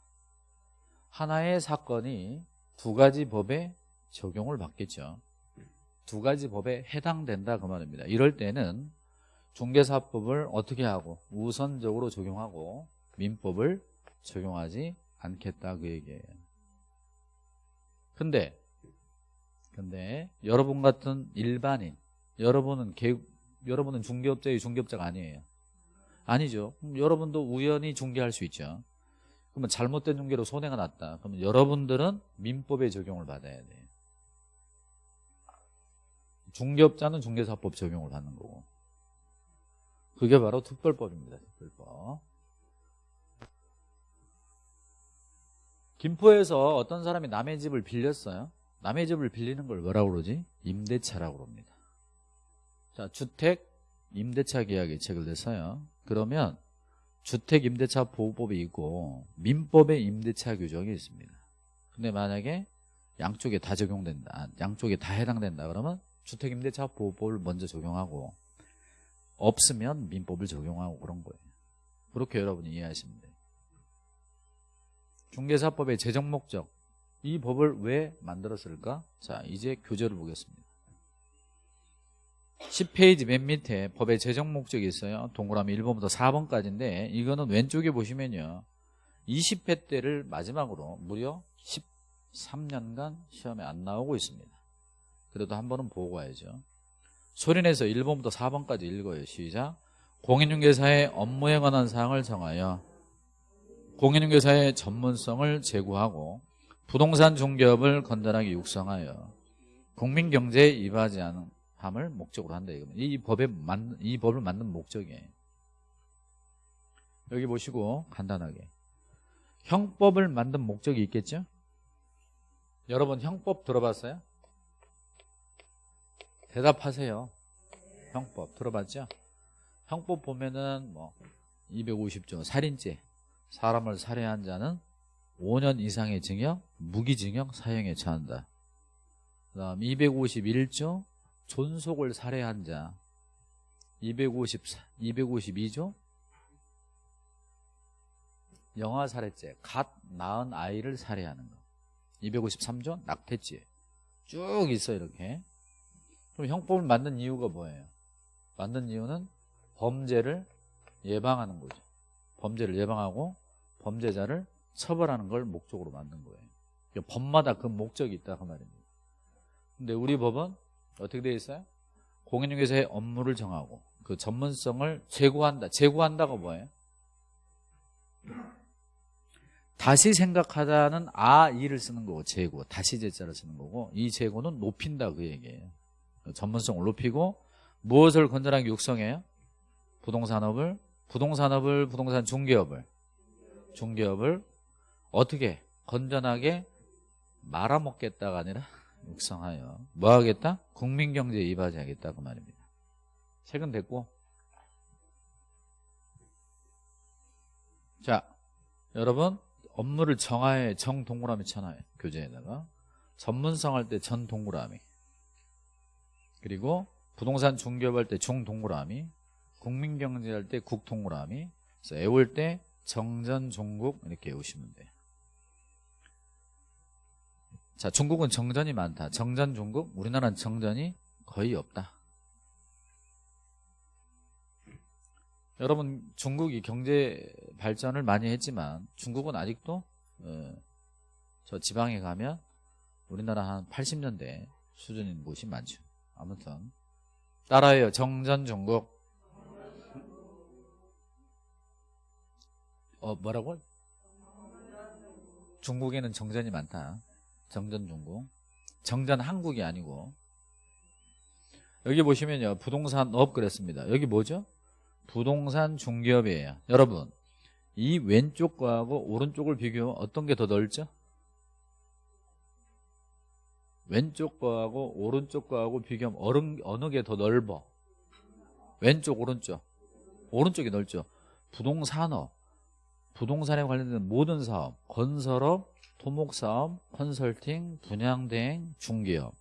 하나의 사건이 두 가지 법에 적용을 받겠죠. 두 가지 법에 해당된다 그 말입니다. 이럴 때는 중개사법을 어떻게 하고 우선적으로 적용하고 민법을 적용하지 않겠다 그 얘기예요. 근데 근데 여러분 같은 일반인 여러분은 개, 여러분은 중개업자의 중개업자가 아니에요. 아니죠. 여러분도 우연히 중개할 수 있죠. 그러면 잘못된 중개로 손해가 났다. 그러면 여러분들은 민법의 적용을 받아야 돼요. 중개업자는 중개사법 적용을 받는 거고. 그게 바로 특별법입니다. 특별법. 김포에서 어떤 사람이 남의 집을 빌렸어요. 남의 집을 빌리는 걸 뭐라고 그러지? 임대차라고 그럽니다. 자, 주택 임대차 계약이 체결됐어요. 그러면 주택 임대차 보호법이 있고 민법의 임대차 규정이 있습니다. 근데 만약에 양쪽에 다 적용된다. 양쪽에 다 해당된다. 그러면 주택 임대차 보호법을 먼저 적용하고 없으면 민법을 적용하고 그런 거예요. 그렇게 여러분이 이해하시면 돼요. 중개사법의 재정 목적 이 법을 왜 만들었을까? 자 이제 교재를 보겠습니다. 10페이지 맨 밑에 법의 재정 목적이 있어요. 동그라미 1번부터 4번까지인데 이거는 왼쪽에 보시면요. 20회 때를 마지막으로 무려 13년간 시험에 안 나오고 있습니다. 그래도 한 번은 보고 가야죠. 소리내서 1번부터 4번까지 읽어요. 시작. 공인중개사의 업무에 관한 사항을 정하여 공인중개사의 전문성을 제고하고 부동산 중개업을 건전하게 육성하여 국민 경제에 이바지 않은 함을 목적으로 한다. 이 법에 만, 이 법을 만든 목적이에요. 여기 보시고 간단하게 형법을 만든 목적이 있겠죠? 여러분 형법 들어봤어요? 대답하세요. 형법 들어봤죠? 형법 보면은 뭐 250조 살인죄 사람을 살해한 자는 5년 이상의 징역, 무기징역, 사형에 처한다. 그 다음 251조 존속을 살해한 자. 254, 252조 영아 살해죄 갓 낳은 아이를 살해하는 거. 253조 낙태죄. 쭉 있어 이렇게. 그럼 형법을 만든 이유가 뭐예요? 만든 이유는 범죄를 예방하는 거죠. 범죄를 예방하고 범죄자를 처벌하는 걸 목적으로 만든 거예요 그러니까 법마다 그 목적이 있다 그 말입니다 근데 우리 법은 어떻게 되어 있어요? 공인중개사의 업무를 정하고 그 전문성을 제고한다. 제고한다가 뭐예요? 다시 생각하다는 아, 이를 쓰는 거고 제고, 다시 제자를 쓰는 거고 이 제고는 높인다 그 얘기예요. 그 전문성을 높이고 무엇을 건전하게 육성해요? 부동산업을, 부동산업을, 부동산 중개업을, 중개업을 어떻게 건전하게 말아먹겠다가 아니라 육성하여. 뭐 하겠다? 국민경제에 이바지하겠다. 그 말입니다. 책은 됐고. 자 여러분 업무를 정하에 정 동그라미 쳐놔요 교재에다가. 전문성 할 때 전 동그라미. 그리고 부동산 중개할 때 중 동그라미. 국민경제 할 때 국 동그라미. 그래서 애울 때 정전 종국 이렇게 외우시면 돼요 자, 중국은 정전이 많다. 정전 중국, 우리나라는 정전이 거의 없다. 여러분 중국이 경제 발전을 많이 했지만 중국은 아직도 어, 저 지방에 가면 우리나라 한 80년대 수준인 곳이 많죠. 아무튼 따라해요. 정전 중국. 어 뭐라고? 중국에는 정전이 많다. 정전 중국. 정전 한국이 아니고. 여기 보시면요. 부동산 업 그랬습니다. 여기 뭐죠? 부동산 중개업이에요. 여러분, 이 왼쪽 거하고 오른쪽을 비교하면 어떤 게 더 넓죠? 왼쪽 거하고 오른쪽 거하고 비교하면 어느, 어느 게 더 넓어? 왼쪽, 오른쪽. 오른쪽이 넓죠. 부동산업, 부동산에 관련된 모든 사업, 건설업, 토목사업, 컨설팅, 분양대행, 중개업.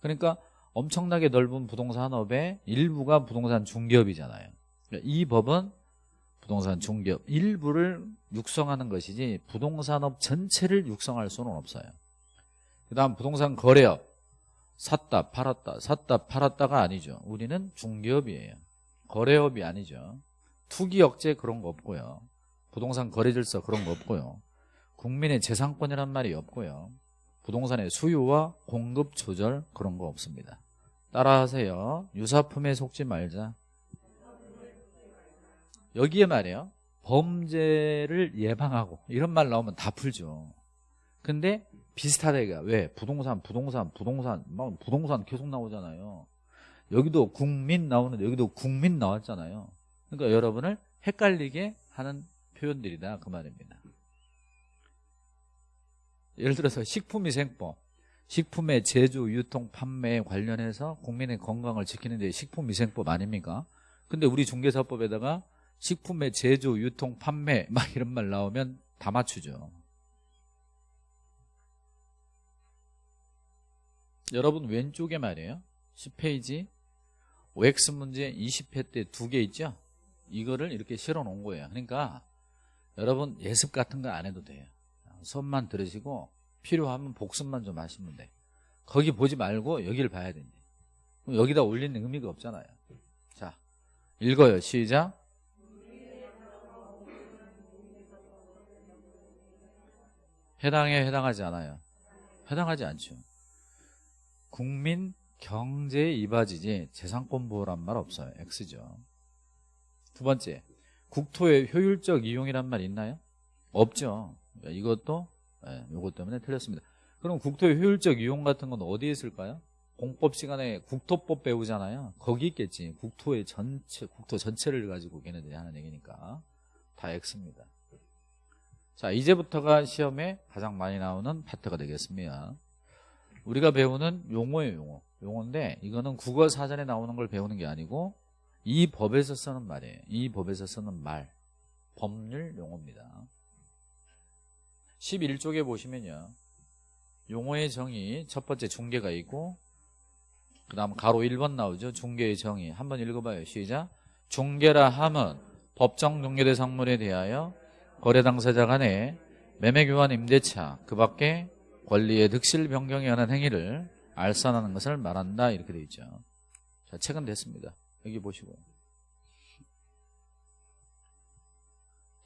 그러니까 엄청나게 넓은 부동산업의 일부가 부동산 중개업이잖아요. 그러니까 이 법은 부동산 중개업 일부를 육성하는 것이지 부동산업 전체를 육성할 수는 없어요. 그 다음 부동산 거래업 샀다 팔았다 샀다 팔았다가 아니죠. 우리는 중개업이에요. 거래업이 아니죠. 투기 억제 그런 거 없고요. 부동산 거래 질서 그런 거 없고요. 국민의 재산권이란 말이 없고요. 부동산의 수요와 공급 조절 그런 거 없습니다. 따라하세요. 유사품에 속지 말자. 여기에 말이에요. 범죄를 예방하고 이런 말 나오면 다 풀죠. 근데 비슷하다가 왜? 부동산, 부동산, 부동산, 막 부동산 계속 나오잖아요. 여기도 국민 나오는데 여기도 국민 나왔잖아요. 그러니까 여러분을 헷갈리게 하는 표현들이다 그 말입니다. 예를 들어서 식품위생법 식품의 제조, 유통, 판매에 관련해서 국민의 건강을 지키는 데 식품위생법 아닙니까? 근데 우리 중개사법에다가 식품의 제조, 유통, 판매 막 이런 말 나오면 다 맞추죠. 여러분 왼쪽에 말이에요. 10페이지 OX 문제 20회 때 두 개 있죠? 이거를 이렇게 실어 놓은 거예요. 그러니까 여러분 예습 같은 거 안 해도 돼요. 수업만 들으시고 필요하면 복습만 좀 하시면 돼. 거기 보지 말고 여기를 봐야 된대. 여기다 올리는 의미가 없잖아요. 자, 읽어요. 시작. 해당해 해당하지 않아요. 해당하지 않죠. 국민 경제에 이바지지 재산권 보호란 말 없어요. X죠. 두 번째, 국토의 효율적 이용이란 말 있나요? 없죠. 이것도 네, 요것 때문에 틀렸습니다. 그럼 국토의 효율적 이용 같은 건 어디에 있을까요? 공법 시간에 국토법 배우잖아요. 거기 있겠지. 국토의 전체, 국토 전체를 가지고 걔네들이 하는 얘기니까. 다 X입니다. 자, 이제부터가 시험에 가장 많이 나오는 파트가 되겠습니다. 우리가 배우는 용어예요, 용어. 용어인데 이거는 국어 사전에 나오는 걸 배우는 게 아니고 이 법에서 쓰는 말이에요. 이 법에서 쓰는 말. 법률 용어입니다. 11쪽에 보시면요. 용어의 정의 첫 번째 중개가 있고 그 다음 가로 1번 나오죠. 중개의 정의 한번 읽어봐요. 시작. 중개라 함은 법정 중개대상물에 대하여 거래 당사자 간의 매매 교환 임대차 그 밖에 권리의 득실 변경에 관한 행위를 알선하는 것을 말한다 이렇게 되어 있죠. 자, 책은 됐습니다. 여기 보시고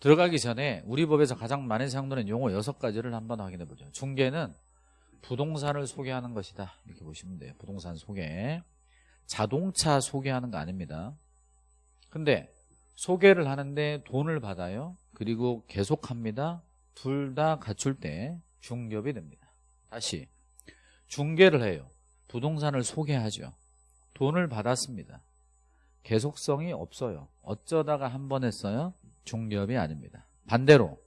들어가기 전에 우리 법에서 가장 많이 사용되는 용어 6가지를 한번 확인해 보죠. 중개는 부동산을 소개하는 것이다. 이렇게 보시면 돼요. 부동산 소개. 자동차 소개하는 거 아닙니다. 근데 소개를 하는데 돈을 받아요. 그리고 계속합니다. 둘 다 갖출 때 중개업이 됩니다. 다시 중개를 해요. 부동산을 소개하죠. 돈을 받았습니다. 계속성이 없어요. 어쩌다가 한 번 했어요? 중개업이 아닙니다. 반대로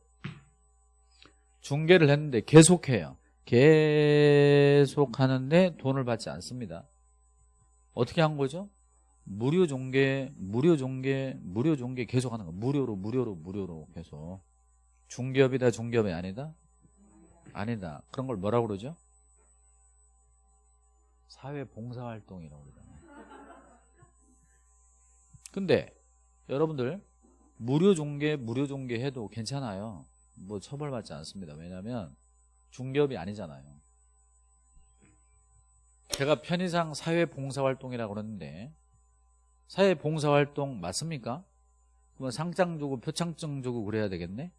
중개를 했는데 계속해요. 계속 하는데 돈을 받지 않습니다. 어떻게 한 거죠? 무료 중개, 무료 중개, 무료 중개 계속 하는 거. 무료로, 무료로, 무료로 계속. 중개업이다, 중개업이 아니다? 아니다. 그런 걸 뭐라고 그러죠? 사회 봉사활동이라고 그러잖아요. 근데 여러분들 무료 중개, 무료 중개 해도 괜찮아요. 뭐 처벌받지 않습니다. 왜냐하면 중개업이 아니잖아요. 제가 편의상 사회봉사활동이라고 그러는데 사회봉사활동 맞습니까? 그러면 상장 주고 표창증 주고 그래야 되겠네?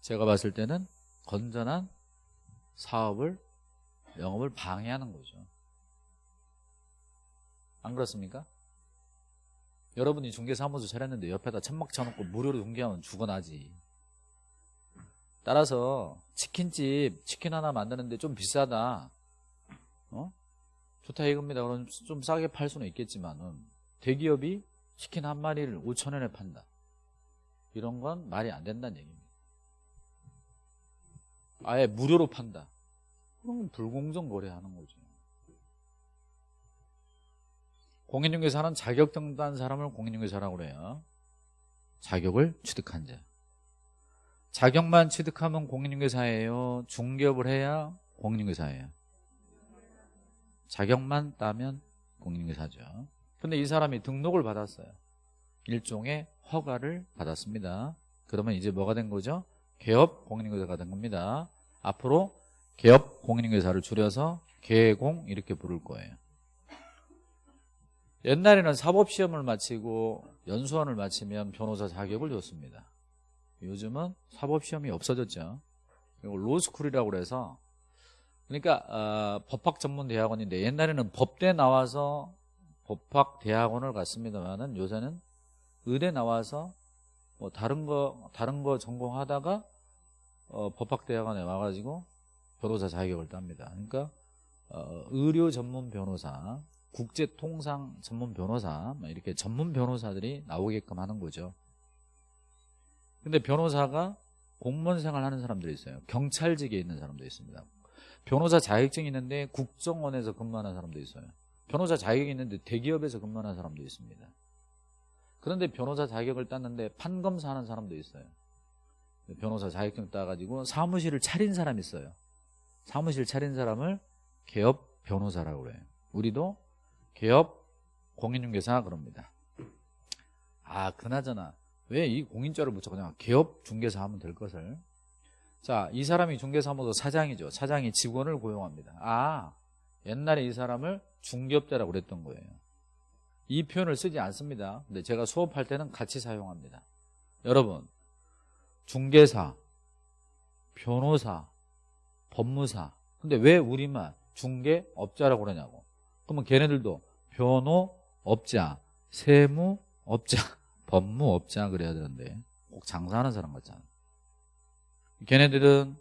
제가 봤을 때는 건전한 사업을 영업을 방해하는 거죠. 안 그렇습니까? 여러분이 중개사무소 차렸는데 옆에다 천막 쳐놓고 무료로 중개하면 죽어나지. 따라서 치킨집 치킨 하나 만드는데 좀 비싸다. 어? 좋다 이겁니다. 그럼 좀 싸게 팔 수는 있겠지만은 대기업이 치킨 한 마리를 5천 원에 판다. 이런 건 말이 안 된다는 얘기입니다. 아예 무료로 판다. 그럼 불공정 거래하는 거죠. 공인중개사는 자격 등단 사람을 공인중개사라고 그래요. 자격을 취득한 자. 자격만 취득하면 공인중개사예요. 중개업을 해야 공인중개사예요. 자격만 따면 공인중개사죠. 근데 이 사람이 등록을 받았어요. 일종의 허가를 받았습니다. 그러면 이제 뭐가 된 거죠? 개업 공인중개사가 된 겁니다. 앞으로 개업 공인중개사를 줄여서 개공 이렇게 부를 거예요. 옛날에는 사법시험을 마치고 연수원을 마치면 변호사 자격을 줬습니다. 요즘은 사법시험이 없어졌죠. 그리고 로스쿨이라고 그래서 그러니까 어, 법학전문대학원인데 옛날에는 법대 나와서 법학대학원을 갔습니다만은 요새는 의대 나와서 뭐 다른 거 다른 거 전공하다가 어, 법학대학원에 와가지고 변호사 자격을 땁니다. 그러니까 어, 의료 전문 변호사, 국제통상 전문 변호사 뭐 이렇게 전문 변호사들이 나오게끔 하는 거죠. 근데 변호사가 공무원 생활하는 사람들이 있어요. 경찰직에 있는 사람도 있습니다. 변호사 자격증이 있는데 국정원에서 근무하는 사람도 있어요. 변호사 자격이 있는데 대기업에서 근무하는 사람도 있습니다. 그런데 변호사 자격을 땄는데 판검사 하는 사람도 있어요. 변호사 자격증 따가지고 사무실을 차린 사람이 있어요. 사무실 차린 사람을 개업 변호사라고 그래요. 우리도 개업 공인중개사 그럽니다. 아 그나저나 왜 이 공인자를 붙여 그냥 개업 중개사 하면 될 것을 자 이 사람이 중개사무소 사장이죠. 사장이 직원을 고용합니다. 아 옛날에 이 사람을 중개업자라고 그랬던 거예요. 이 표현을 쓰지 않습니다. 근데 제가 수업할 때는 같이 사용합니다. 여러분 중개사, 변호사, 법무사. 근데 왜 우리만 중개업자라고 그러냐고. 그러면 걔네들도 변호업자, 세무업자, 법무업자 그래야 되는데 꼭 장사하는 사람 같잖아. 걔네들은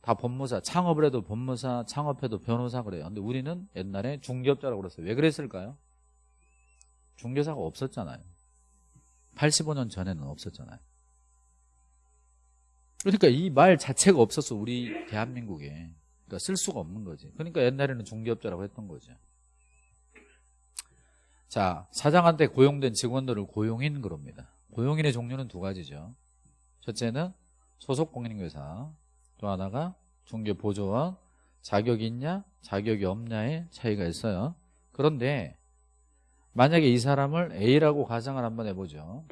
다 법무사, 창업을 해도 법무사, 창업해도 변호사 그래요. 근데 우리는 옛날에 중개업자라고 그랬어요. 왜 그랬을까요? 중개사가 없었잖아요. 85년 전에는 없었잖아요. 그러니까 이 말 자체가 없었어 우리 대한민국에 그러니까 쓸 수가 없는 거지. 그러니까 옛날에는 중개업자라고 했던 거죠 자 사장한테 고용된 직원들을 고용인 그럽니다. 고용인의 종류는 두 가지죠. 첫째는 소속 공인중개사 또 하나가 중개보조원 자격이 있냐 자격이 없냐의 차이가 있어요. 그런데 만약에 이 사람을 A라고 가정을 한번 해보죠.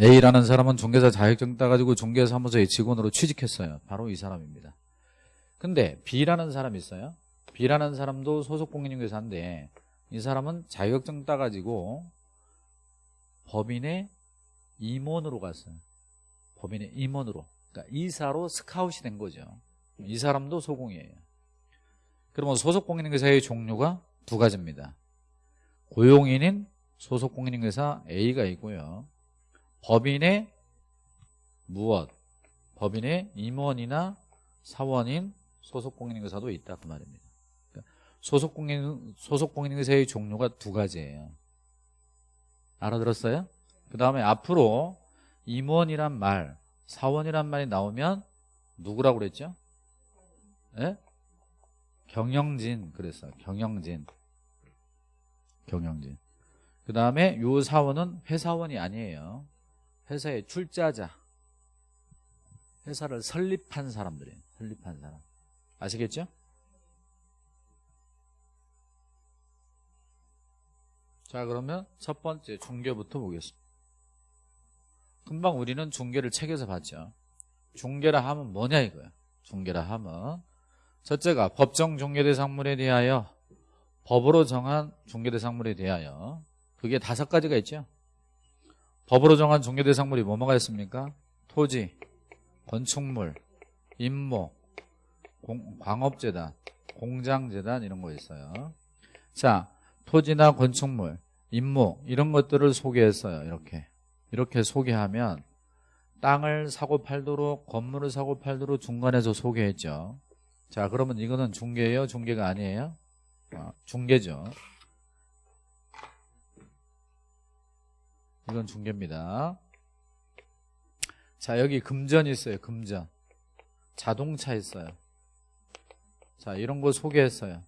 A라는 사람은 중개사 자격증 따가지고 중개사무소의 직원으로 취직했어요. 바로 이 사람입니다. 근데 B라는 사람이 있어요. B라는 사람도 소속 공인중개사인데 이 사람은 자격증 따가지고 법인의 임원으로 갔어요. 법인의 임원으로. 그러니까 이사로 스카웃이 된 거죠. 이 사람도 소공이에요. 그러면 소속 공인중개사의 종류가 두 가지입니다. 고용인인 소속 공인중개사 A가 있고요. 법인의 무엇? 법인의 임원이나 사원인 소속공인중개사도 있다 그 말입니다. 그러니까 소속공인 소속공인중개사의 종류가 두 가지예요. 알아들었어요? 그 다음에 앞으로 임원이란 말, 사원이란 말이 나오면 누구라고 그랬죠? 예? 경영진 그랬어. 경영진. 경영진. 그 다음에 요 사원은 회사원이 아니에요. 회사의 출자자 회사를 설립한 사람들이에요 설립한 사람 아시겠죠? 자 그러면 첫 번째 중개부터 보겠습니다. 금방 우리는 중개를 책에서 봤죠. 중개라 하면 뭐냐 이거야? 중개라 하면 첫째가 법정 중개대상물에 대하여 법으로 정한 중개대상물에 대하여. 그게 다섯 가지가 있죠. 법으로 정한 종교대상물이 뭐뭐가 있습니까? 토지, 건축물, 임모, 공, 광업재단, 공장재단 이런 거 있어요. 자, 토지나 건축물 임무 이런 것들을 소개했어요. 이렇게 이렇게 소개하면 땅을 사고 팔도록 건물을 사고 팔도록 중간에서 소개했죠. 자 그러면 이거는 중개예요? 중개가 아니에요? 아, 중개죠. 이건 중개입니다. 자 여기 금전이 있어요. 금전. 자동차 있어요. 자 이런 거 소개했어요.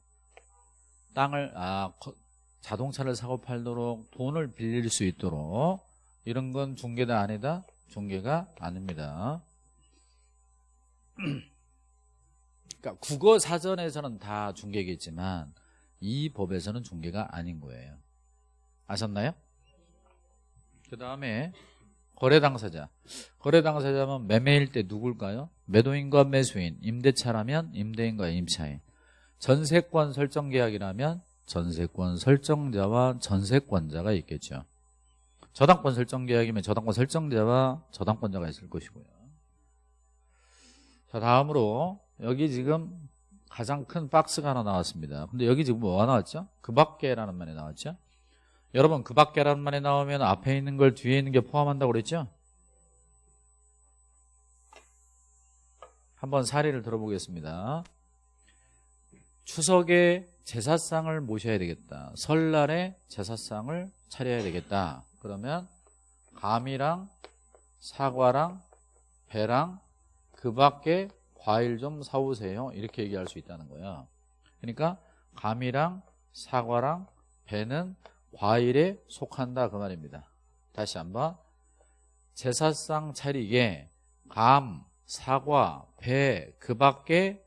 땅을 아 거- 자동차를 사고 팔도록 돈을 빌릴 수 있도록 이런 건 중개다 아니다? 중개가 아닙니다. 그러니까 국어 사전에서는 다 중개겠지만 이 법에서는 중개가 아닌 거예요. 아셨나요? 그 다음에 거래 당사자. 거래 당사자면 매매일 때 누굴까요? 매도인과 매수인, 임대차라면 임대인과 임차인. 전세권 설정 계약이라면 전세권 설정자와 전세권자가 있겠죠. 저당권 설정 계약이면 저당권 설정자와 저당권자가 있을 것이고요. 자, 다음으로 여기 지금 가장 큰 박스가 하나 나왔습니다. 근데 여기 지금 뭐가 나왔죠? 그 밖에라는 말이 나왔죠? 여러분 그 밖에라는 말이 나오면 앞에 있는 걸 뒤에 있는 게 포함한다고 그랬죠? 한번 사례를 들어보겠습니다. 추석에 제사상을 모셔야 되겠다. 설날에 제사상을 차려야 되겠다. 그러면 감이랑 사과랑 배랑 그 밖에 과일 좀 사오세요. 이렇게 얘기할 수 있다는 거야. 그러니까 감이랑 사과랑 배는 과일에 속한다 그 말입니다. 다시 한번 제사상 차리게 감, 사과, 배 그 밖에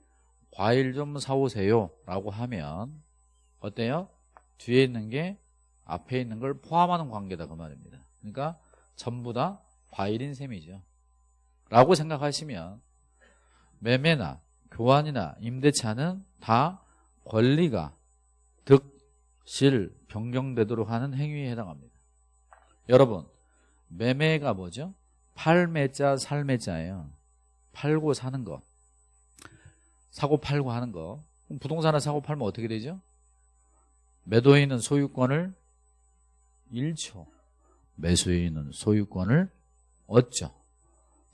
과일 좀 사오세요 라고 하면 어때요? 뒤에 있는 게 앞에 있는 걸 포함하는 관계다 그 말입니다. 그러니까 전부 다 과일인 셈이죠. 라고 생각하시면 매매나 교환이나 임대차는 다 권리가 득, 실, 변경되도록 하는 행위에 해당합니다. 여러분 매매가 뭐죠? 팔매자, 살매자예요. 팔고 사는 거. 사고 팔고 하는 거. 부동산을 사고 팔면 어떻게 되죠? 매도인은 소유권을 잃죠. 매수인은 소유권을 얻죠.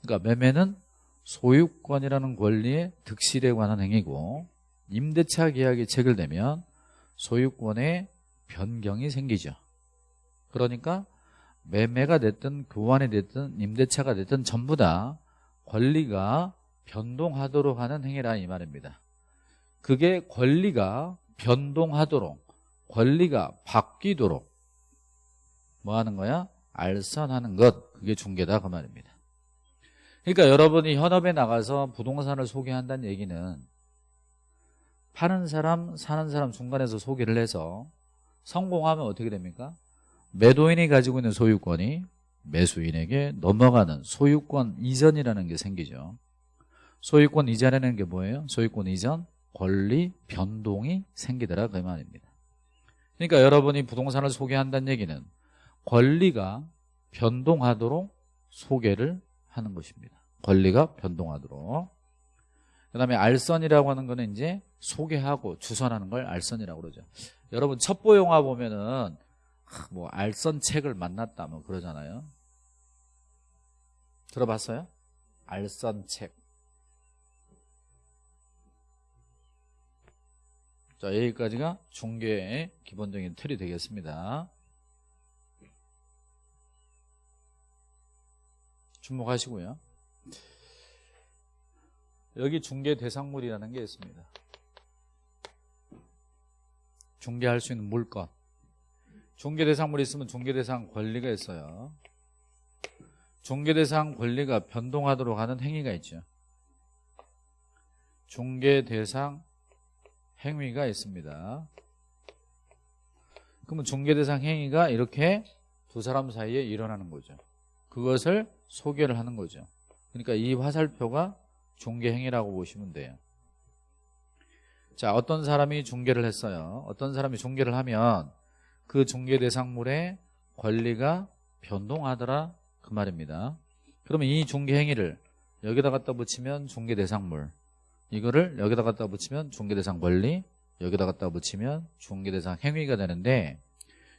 그러니까 매매는 소유권이라는 권리의 득실에 관한 행위고 임대차 계약이 체결되면 소유권의 변경이 생기죠. 그러니까 매매가 됐든 교환이 됐든 임대차가 됐든 전부 다 권리가 변동하도록 하는 행위라 이 말입니다. 그게 권리가 변동하도록 권리가 바뀌도록 뭐 하는 거야? 알선하는 것 그게 중개다 그 말입니다. 그러니까 여러분이 현업에 나가서 부동산을 소개한다는 얘기는 파는 사람 사는 사람 중간에서 소개를 해서 성공하면 어떻게 됩니까? 매도인이 가지고 있는 소유권이 매수인에게 넘어가는 소유권 이전이라는 게 생기죠. 소유권 이전이라는 게 뭐예요? 소유권 이전 권리 변동이 생기더라 그 말입니다. 그러니까 여러분이 부동산을 소개한다는 얘기는 권리가 변동하도록 소개를 하는 것입니다. 권리가 변동하도록. 그 다음에 알선이라고 하는 거는 이제 소개하고 주선하는 걸 알선이라고 그러죠. 여러분 첩보 영화 보면은 뭐 알선 책을 만났다 뭐 그러잖아요. 들어봤어요? 알선 책. 자 여기까지가 중개의 기본적인 틀이 되겠습니다. 주목하시고요. 여기 중개 대상물이라는 게 있습니다. 중개할 수 있는 물건. 중개 대상물이 있으면 중개 대상 권리가 있어요. 중개 대상 권리가 변동하도록 하는 행위가 있죠. 중개 대상 행위가 있습니다. 그러면 중개 대상 행위가 이렇게 두 사람 사이에 일어나는 거죠. 그것을 소개를 하는 거죠. 그러니까 이 화살표가 중개 행위라고 보시면 돼요. 자, 어떤 사람이 중개를 했어요. 어떤 사람이 중개를 하면 그 중개 대상물의 권리가 변동하더라 그 말입니다. 그러면 이 중개 행위를 여기다 갖다 붙이면 중개 대상물 이거를 여기다 갖다 붙이면 중개 대상 권리 여기다 갖다 붙이면 중개 대상 행위가 되는데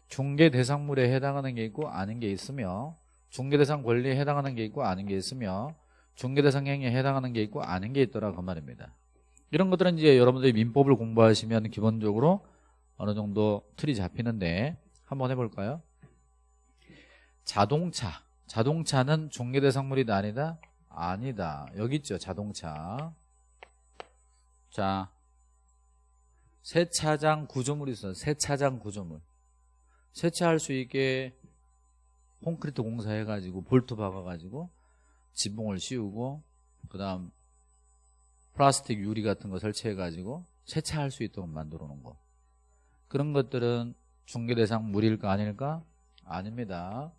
중개 대상물에 해당하는 게 있고 아닌 게 있으며 중개 대상 권리에 해당하는 게 있고 아닌 게 있으며 중개 대상 행위에 해당하는 게 있고 아닌 게 있더라 그 말입니다. 이런 것들은 이제 여러분들이 민법을 공부하시면 기본적으로 어느 정도 틀이 잡히는데 한번 해볼까요? 자동차. 자동차는 중개 대상물이다 아니다? 아니다. 여기 있죠 자동차. 자 세차장 구조물이 있어요. 세차장 구조물. 세차할 수 있게 콘크리트 공사해가지고 볼트 박아가지고 지붕을 씌우고 그 다음 플라스틱 유리 같은 거 설치해가지고 세차할 수 있도록 만들어 놓은 거. 그런 것들은 중개대상 물일까 아닐까? 아닙니다.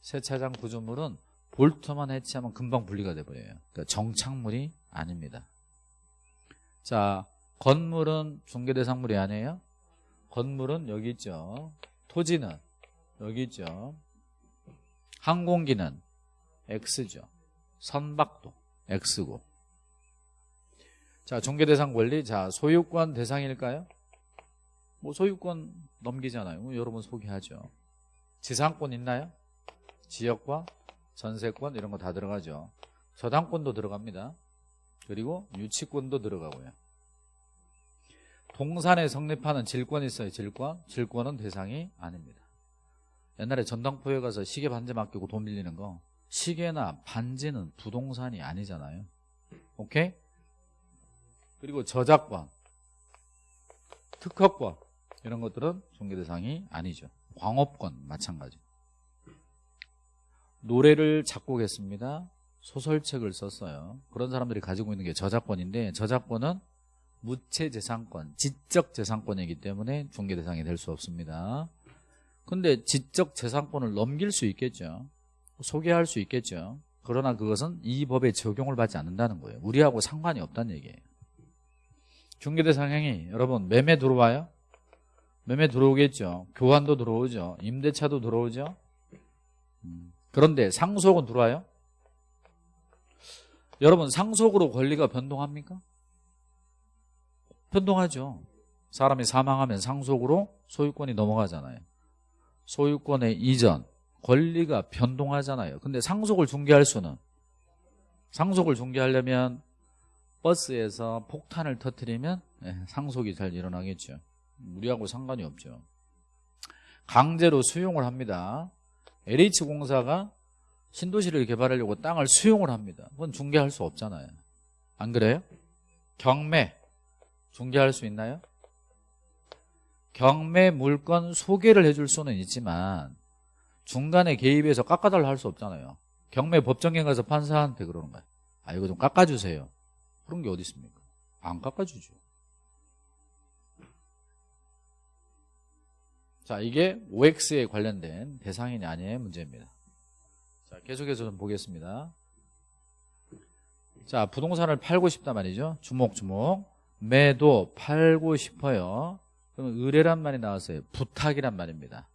세차장 구조물은 볼트만 해치하면 금방 분리가 돼버려요. 그러니까 정착물이 아닙니다. 자 건물은 중개대상물이 아니에요? 건물은 여기 있죠. 토지는 여기 있죠. 항공기는 X죠. 선박도 X고 자 중개대상 권리. 자 소유권 대상일까요? 뭐 소유권 넘기잖아요. 여러분 소개하죠. 지상권 있나요? 지역과 전세권 이런 거 다 들어가죠. 저당권도 들어갑니다. 그리고 유치권도 들어가고요. 동산에 성립하는 질권이 있어요. 질권. 질권은 대상이 아닙니다. 옛날에 전당포에 가서 시계 반지 맡기고 돈 빌리는 거 시계나 반지는 부동산이 아니잖아요. 오케이? 그리고 저작권 특허권 이런 것들은 중개 대상이 아니죠. 광업권 마찬가지. 노래를 작곡했습니다. 소설책을 썼어요. 그런 사람들이 가지고 있는 게 저작권인데 저작권은 무체재산권, 지적재산권이기 때문에 중개 대상이 될 수 없습니다. 근데 지적재산권을 넘길 수 있겠죠. 소개할 수 있겠죠. 그러나 그것은 이 법에 적용을 받지 않는다는 거예요. 우리하고 상관이 없다는 얘기예요 중개대상행위 여러분 매매 들어와요? 매매 들어오겠죠 교환도 들어오죠 임대차도 들어오죠 음. 그런데 상속은 들어와요? 여러분 상속으로 권리가 변동합니까? 변동하죠 사람이 사망하면 상속으로 소유권이 넘어가잖아요 소유권의 이전 권리가 변동하잖아요 근데 상속을 중개할 수는 상속을 중개하려면 버스에서 폭탄을 터뜨리면 예, 상속이 잘 일어나겠죠. 우리하고 상관이 없죠. 강제로 수용을 합니다. LH공사가 신도시를 개발하려고 땅을 수용을 합니다. 그건 중개할 수 없잖아요. 안 그래요? 경매. 중개할 수 있나요? 경매 물건 소개를 해줄 수는 있지만 중간에 개입해서 깎아달라 할 수 없잖아요. 경매 법정에 가서 판사한테 그러는 거예요. 아 이거 좀 깎아주세요 그런 게 어디 있습니까? 안 깎아주죠. 자 이게 OX에 관련된 대상이냐 아니냐의 문제입니다. 자 계속해서 좀 보겠습니다. 자 부동산을 팔고 싶다 말이죠. 주목주목. 매도 팔고 싶어요. 그러면 의뢰란 말이 나왔어요. 부탁이란 말입니다.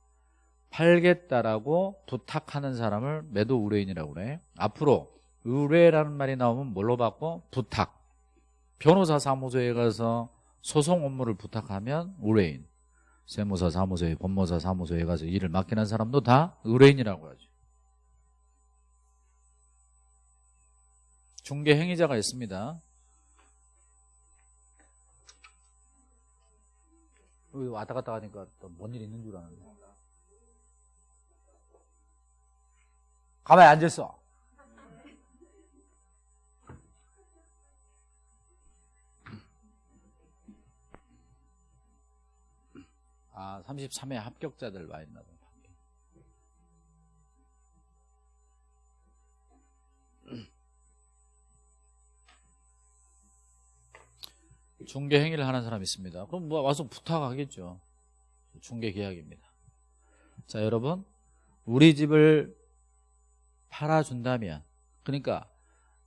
팔겠다라고 부탁하는 사람을 매도 의뢰인이라고 그래. 앞으로 의뢰라는 말이 나오면 뭘로 바꿔? 부탁 변호사 사무소에 가서 소송 업무를 부탁하면 의뢰인 세무사 사무소에 법무사 사무소에 가서 일을 맡기는 사람도 다 의뢰인이라고 하죠. 중개 행위자가 있습니다. 여기 왔다 갔다 하니까 또 뭔 일 있는 줄 아는데. 가만히 앉았어 아 33회 합격자들 와 있나 봐 중개 행위를 하는 사람이 있습니다. 그럼 뭐 와서 부탁하겠죠. 중개 계약입니다. 자 여러분. 우리 집을 팔아준다면 그러니까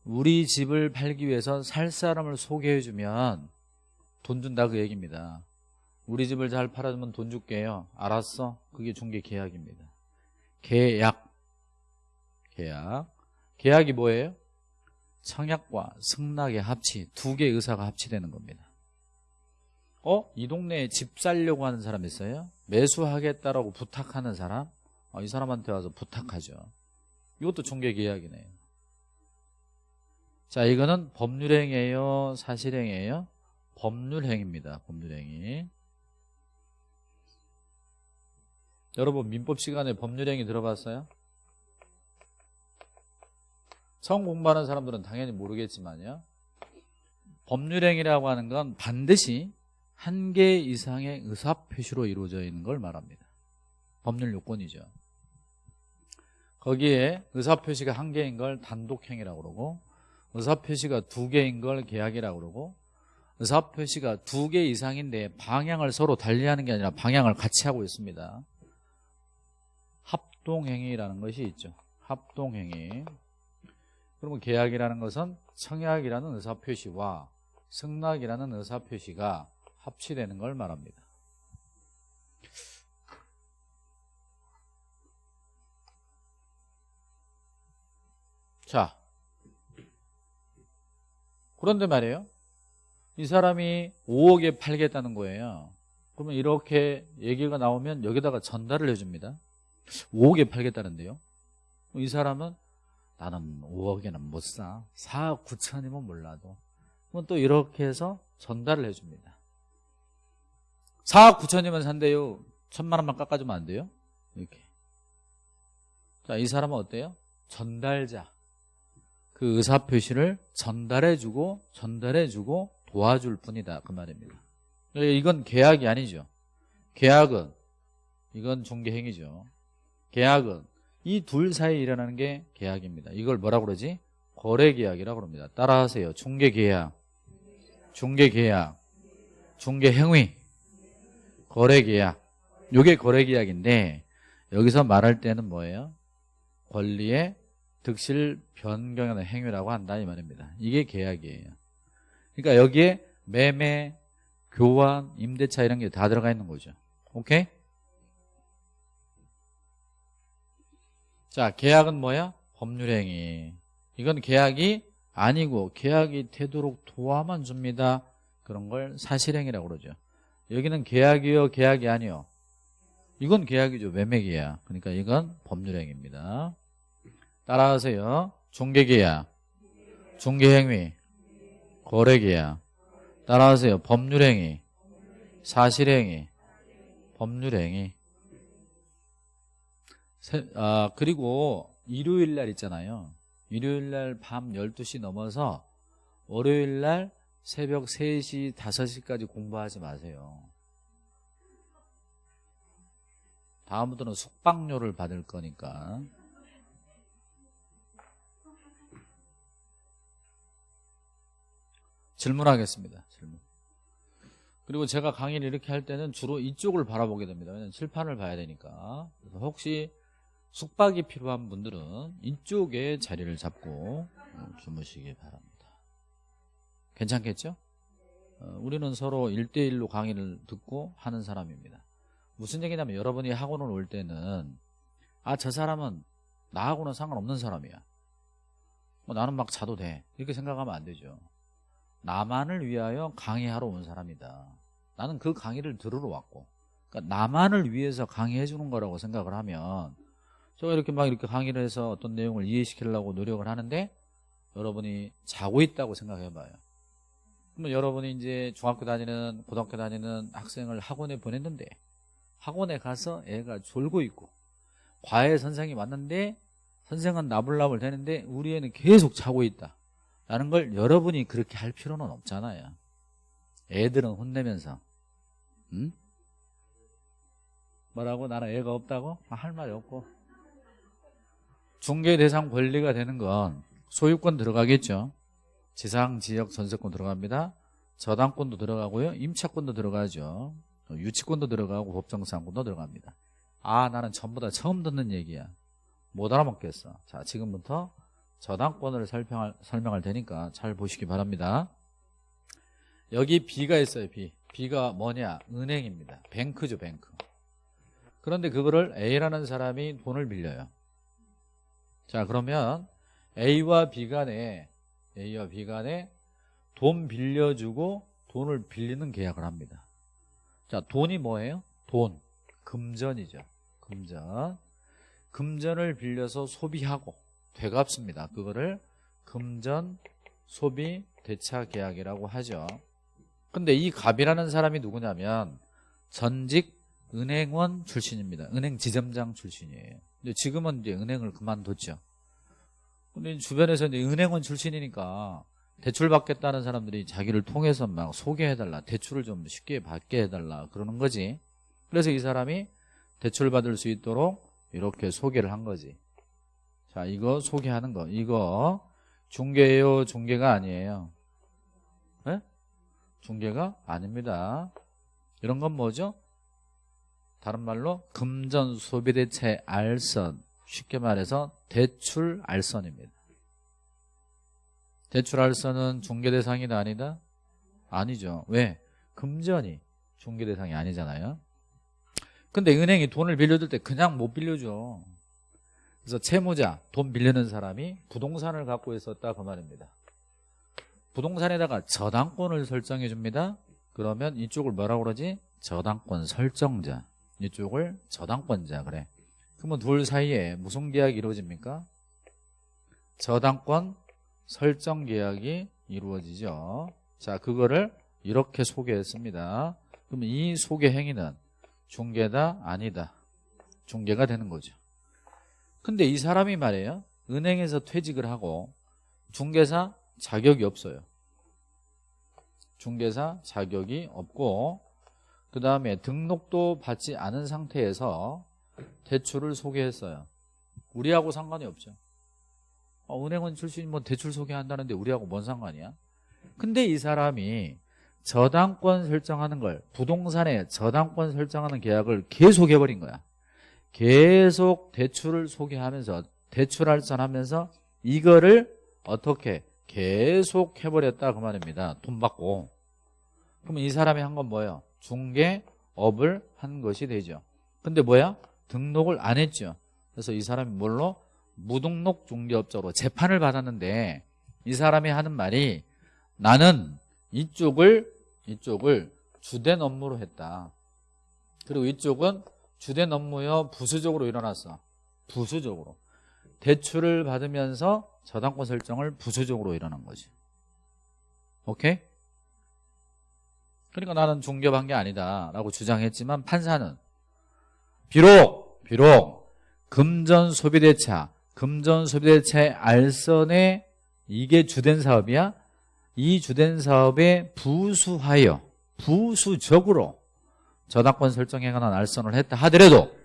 우리 집을 팔기 위해서 살 사람을 소개해주면 돈 준다 그 얘기입니다 우리 집을 잘 팔아주면 돈 줄게요 알았어 그게 중개 계약입니다 계약 계약 계약이 뭐예요? 청약과 승낙의 합치 두 개의 의사가 합치되는 겁니다 어? 이 동네에 집 살려고 하는 사람 있어요? 매수하겠다라고 부탁하는 사람? 어, 이 사람한테 와서 부탁하죠. 이것도 중개계약이네요. 자, 이거는 법률행위예요? 사실행위예요? 법률행위입니다. 법률행위. 여러분 민법 시간에 법률행위 들어봤어요? 처음 공부하는 사람들은 당연히 모르겠지만요. 법률행위라고 하는 건 반드시 한 개 이상의 의사표시로 이루어져 있는 걸 말합니다. 법률 요건이죠. 거기에 의사표시가 한 개인 걸 단독행위라고 그러고 의사표시가 두 개인 걸 계약이라고 그러고 의사표시가 두 개 이상인데 방향을 서로 달리하는 게 아니라 방향을 같이 하고 있습니다. 합동행위라는 것이 있죠. 합동행위. 그러면 계약이라는 것은 청약이라는 의사표시와 승낙이라는 의사표시가 합치되는 걸 말합니다. 자, 그런데 말이에요. 이 사람이 5억에 팔겠다는 거예요. 그러면 이렇게 얘기가 나오면 여기다가 전달을 해줍니다. 5억에 팔겠다는데요. 이 사람은 나는 5억에는 못 사. 4억 9천이면 몰라도. 그럼 또 이렇게 해서 전달을 해줍니다. 4억 9천이면 산대요. 천만 원만 깎아주면 안 돼요? 이렇게. 자, 이 사람은 어때요? 전달자. 그 의사표시를 전달해주고, 전달해주고 도와줄 뿐이다. 그 말입니다. 이건 계약이 아니죠. 계약은, 이건 중개행위죠. 계약은 이 둘 사이에 일어나는 게 계약입니다. 이걸 뭐라고 그러지? 거래계약이라고 합니다. 따라하세요. 중개계약, 중개계약, 중개행위, 거래계약. 요게 거래계약인데 여기서 말할 때는 뭐예요? 권리의 득실 변경하는 행위라고 한다 이 말입니다. 이게 계약이에요. 그러니까 여기에 매매, 교환, 임대차 이런 게 다 들어가 있는 거죠. 오케이? 자, 계약은 뭐야? 법률행위. 이건 계약이 아니고 계약이 되도록 도와만 줍니다. 그런 걸 사실행위라고 그러죠. 여기는 계약이요, 계약이 아니요. 이건 계약이죠. 매매계약. 그러니까 이건 법률행위입니다. 따라하세요. 중개계약, 중개행위, 거래계약. 따라하세요. 법률행위, 사실행위, 법률행위. 세, 아, 그리고 일요일 날 있잖아요. 일요일 날 밤 12시 넘어서 월요일 날 새벽 3시, 5시까지 공부하지 마세요. 다음부터는 숙박료를 받을 거니까. 질문하겠습니다. 질문. 그리고 제가 강의를 이렇게 할 때는 주로 이쪽을 바라보게 됩니다. 왜냐하면 칠판을 봐야 되니까. 그래서 혹시 숙박이 필요한 분들은 이쪽에 자리를 잡고 주무시기 바랍니다. 괜찮겠죠? 어, 우리는 서로 1대1로 강의를 듣고 하는 사람입니다. 무슨 얘기냐면 여러분이 학원을 올 때는 아 저 사람은 나하고는 상관없는 사람이야. 뭐 나는 막 자도 돼. 이렇게 생각하면 안 되죠. 나만을 위하여 강의하러 온 사람이다. 나는 그 강의를 들으러 왔고 그러니까 나만을 위해서 강의해 주는 거라고 생각을 하면 제가 이렇게 막 이렇게 강의를 해서 어떤 내용을 이해시키려고 노력을 하는데 여러분이 자고 있다고 생각해 봐요. 그러면 여러분이 이제 중학교 다니는 고등학교 다니는 학생을 학원에 보냈는데 학원에 가서 애가 졸고 있고 과외 선생이 왔는데 선생은 나불나불 되는데 우리 애는 계속 자고 있다. 라는 걸 여러분이 그렇게 할 필요는 없잖아요. 애들은 혼내면서 응? 뭐라고? 나는 애가 없다고? 아, 할 말이 없고 중개 대상 권리가 되는 건 소유권 들어가겠죠. 지상, 지역, 전세권 들어갑니다. 저당권도 들어가고요. 임차권도 들어가죠. 유치권도 들어가고 법정상권도 들어갑니다. 아 나는 전부 다 처음 듣는 얘기야. 못 알아먹겠어. 자 지금부터 저당권을 설명할, 설명할 테니까 잘 보시기 바랍니다. 여기 B가 있어요. B. B가 뭐냐? 은행입니다. 뱅크죠. 뱅크. 그런데 그거를 A라는 사람이 돈을 빌려요. 자 그러면 A와 B 간에 A와 B 간에 돈 빌려주고 돈을 빌리는 계약을 합니다. 자, 돈이 뭐예요? 돈. 금전이죠. 금전. 금전을 빌려서 소비하고 되갚습니다. 그거를 금전 소비 대차 계약이라고 하죠. 근데 이 갑이라는 사람이 누구냐면 전직 은행원 출신입니다. 은행 지점장 출신이에요. 근데 지금은 이제 은행을 그만뒀죠. 근데 주변에서 이제 은행원 출신이니까 대출 받겠다는 사람들이 자기를 통해서 막 소개해달라. 대출을 좀 쉽게 받게 해달라. 그러는 거지. 그래서 이 사람이 대출 받을 수 있도록 이렇게 소개를 한 거지. 자, 이거 소개하는 거. 이거 중개예요, 중개가 아니에요. 네? 중개가 아닙니다. 이런 건 뭐죠? 다른 말로 금전 소비대체 알선. 쉽게 말해서 대출 알선입니다. 대출 알선은 중개 대상이다 아니다? 아니죠. 왜? 금전이 중개 대상이 아니잖아요. 근데 은행이 돈을 빌려줄 때 그냥 못 빌려줘. 그래서 채무자, 돈 빌리는 사람이 부동산을 갖고 있었다 그 말입니다. 부동산에다가 저당권을 설정해 줍니다. 그러면 이쪽을 뭐라고 그러지? 저당권 설정자. 이쪽을 저당권자 그래. 그러면 둘 사이에 무슨 계약이 이루어집니까? 저당권 설정 계약이 이루어지죠. 자, 그거를 이렇게 소개했습니다. 그럼 이 소개 행위는 중개다 아니다. 중개가 되는 거죠. 근데 이 사람이 말이에요. 은행에서 퇴직을 하고 중개사 자격이 없어요. 중개사 자격이 없고 그 다음에 등록도 받지 않은 상태에서 대출을 소개했어요. 우리하고 상관이 없죠. 어, 은행원 출신 뭐 대출 소개한다는데 우리하고 뭔 상관이야? 근데 이 사람이 저당권 설정하는 걸 부동산에 저당권 설정하는 계약을 계속 해버린 거야. 계속 대출을 소개하면서 대출 할선하면서 이거를 어떻게 계속 해버렸다 그 말입니다. 돈 받고. 그럼 이 사람이 한 건 뭐예요? 중개업을 한 것이 되죠. 근데 뭐야? 등록을 안 했죠. 그래서 이 사람이 뭘로? 무등록 중개업자로 재판을 받았는데 이 사람이 하는 말이 나는 이쪽을 이쪽을 주된 업무로 했다. 그리고 이쪽은 주된 업무여 부수적으로 일어났어. 부수적으로. 대출을 받으면서 저당권 설정을 부수적으로 일어난 거지. 오케이? 그러니까 나는 중개한 게 아니다 라고 주장했지만 판사는 비록 비록 금전 소비대차 금전 소비대차의 알선에 이게 주된 사업이야? 이 주된 사업에 부수하여 부수적으로 저당권 설정에 관한 알선을 했다 하더라도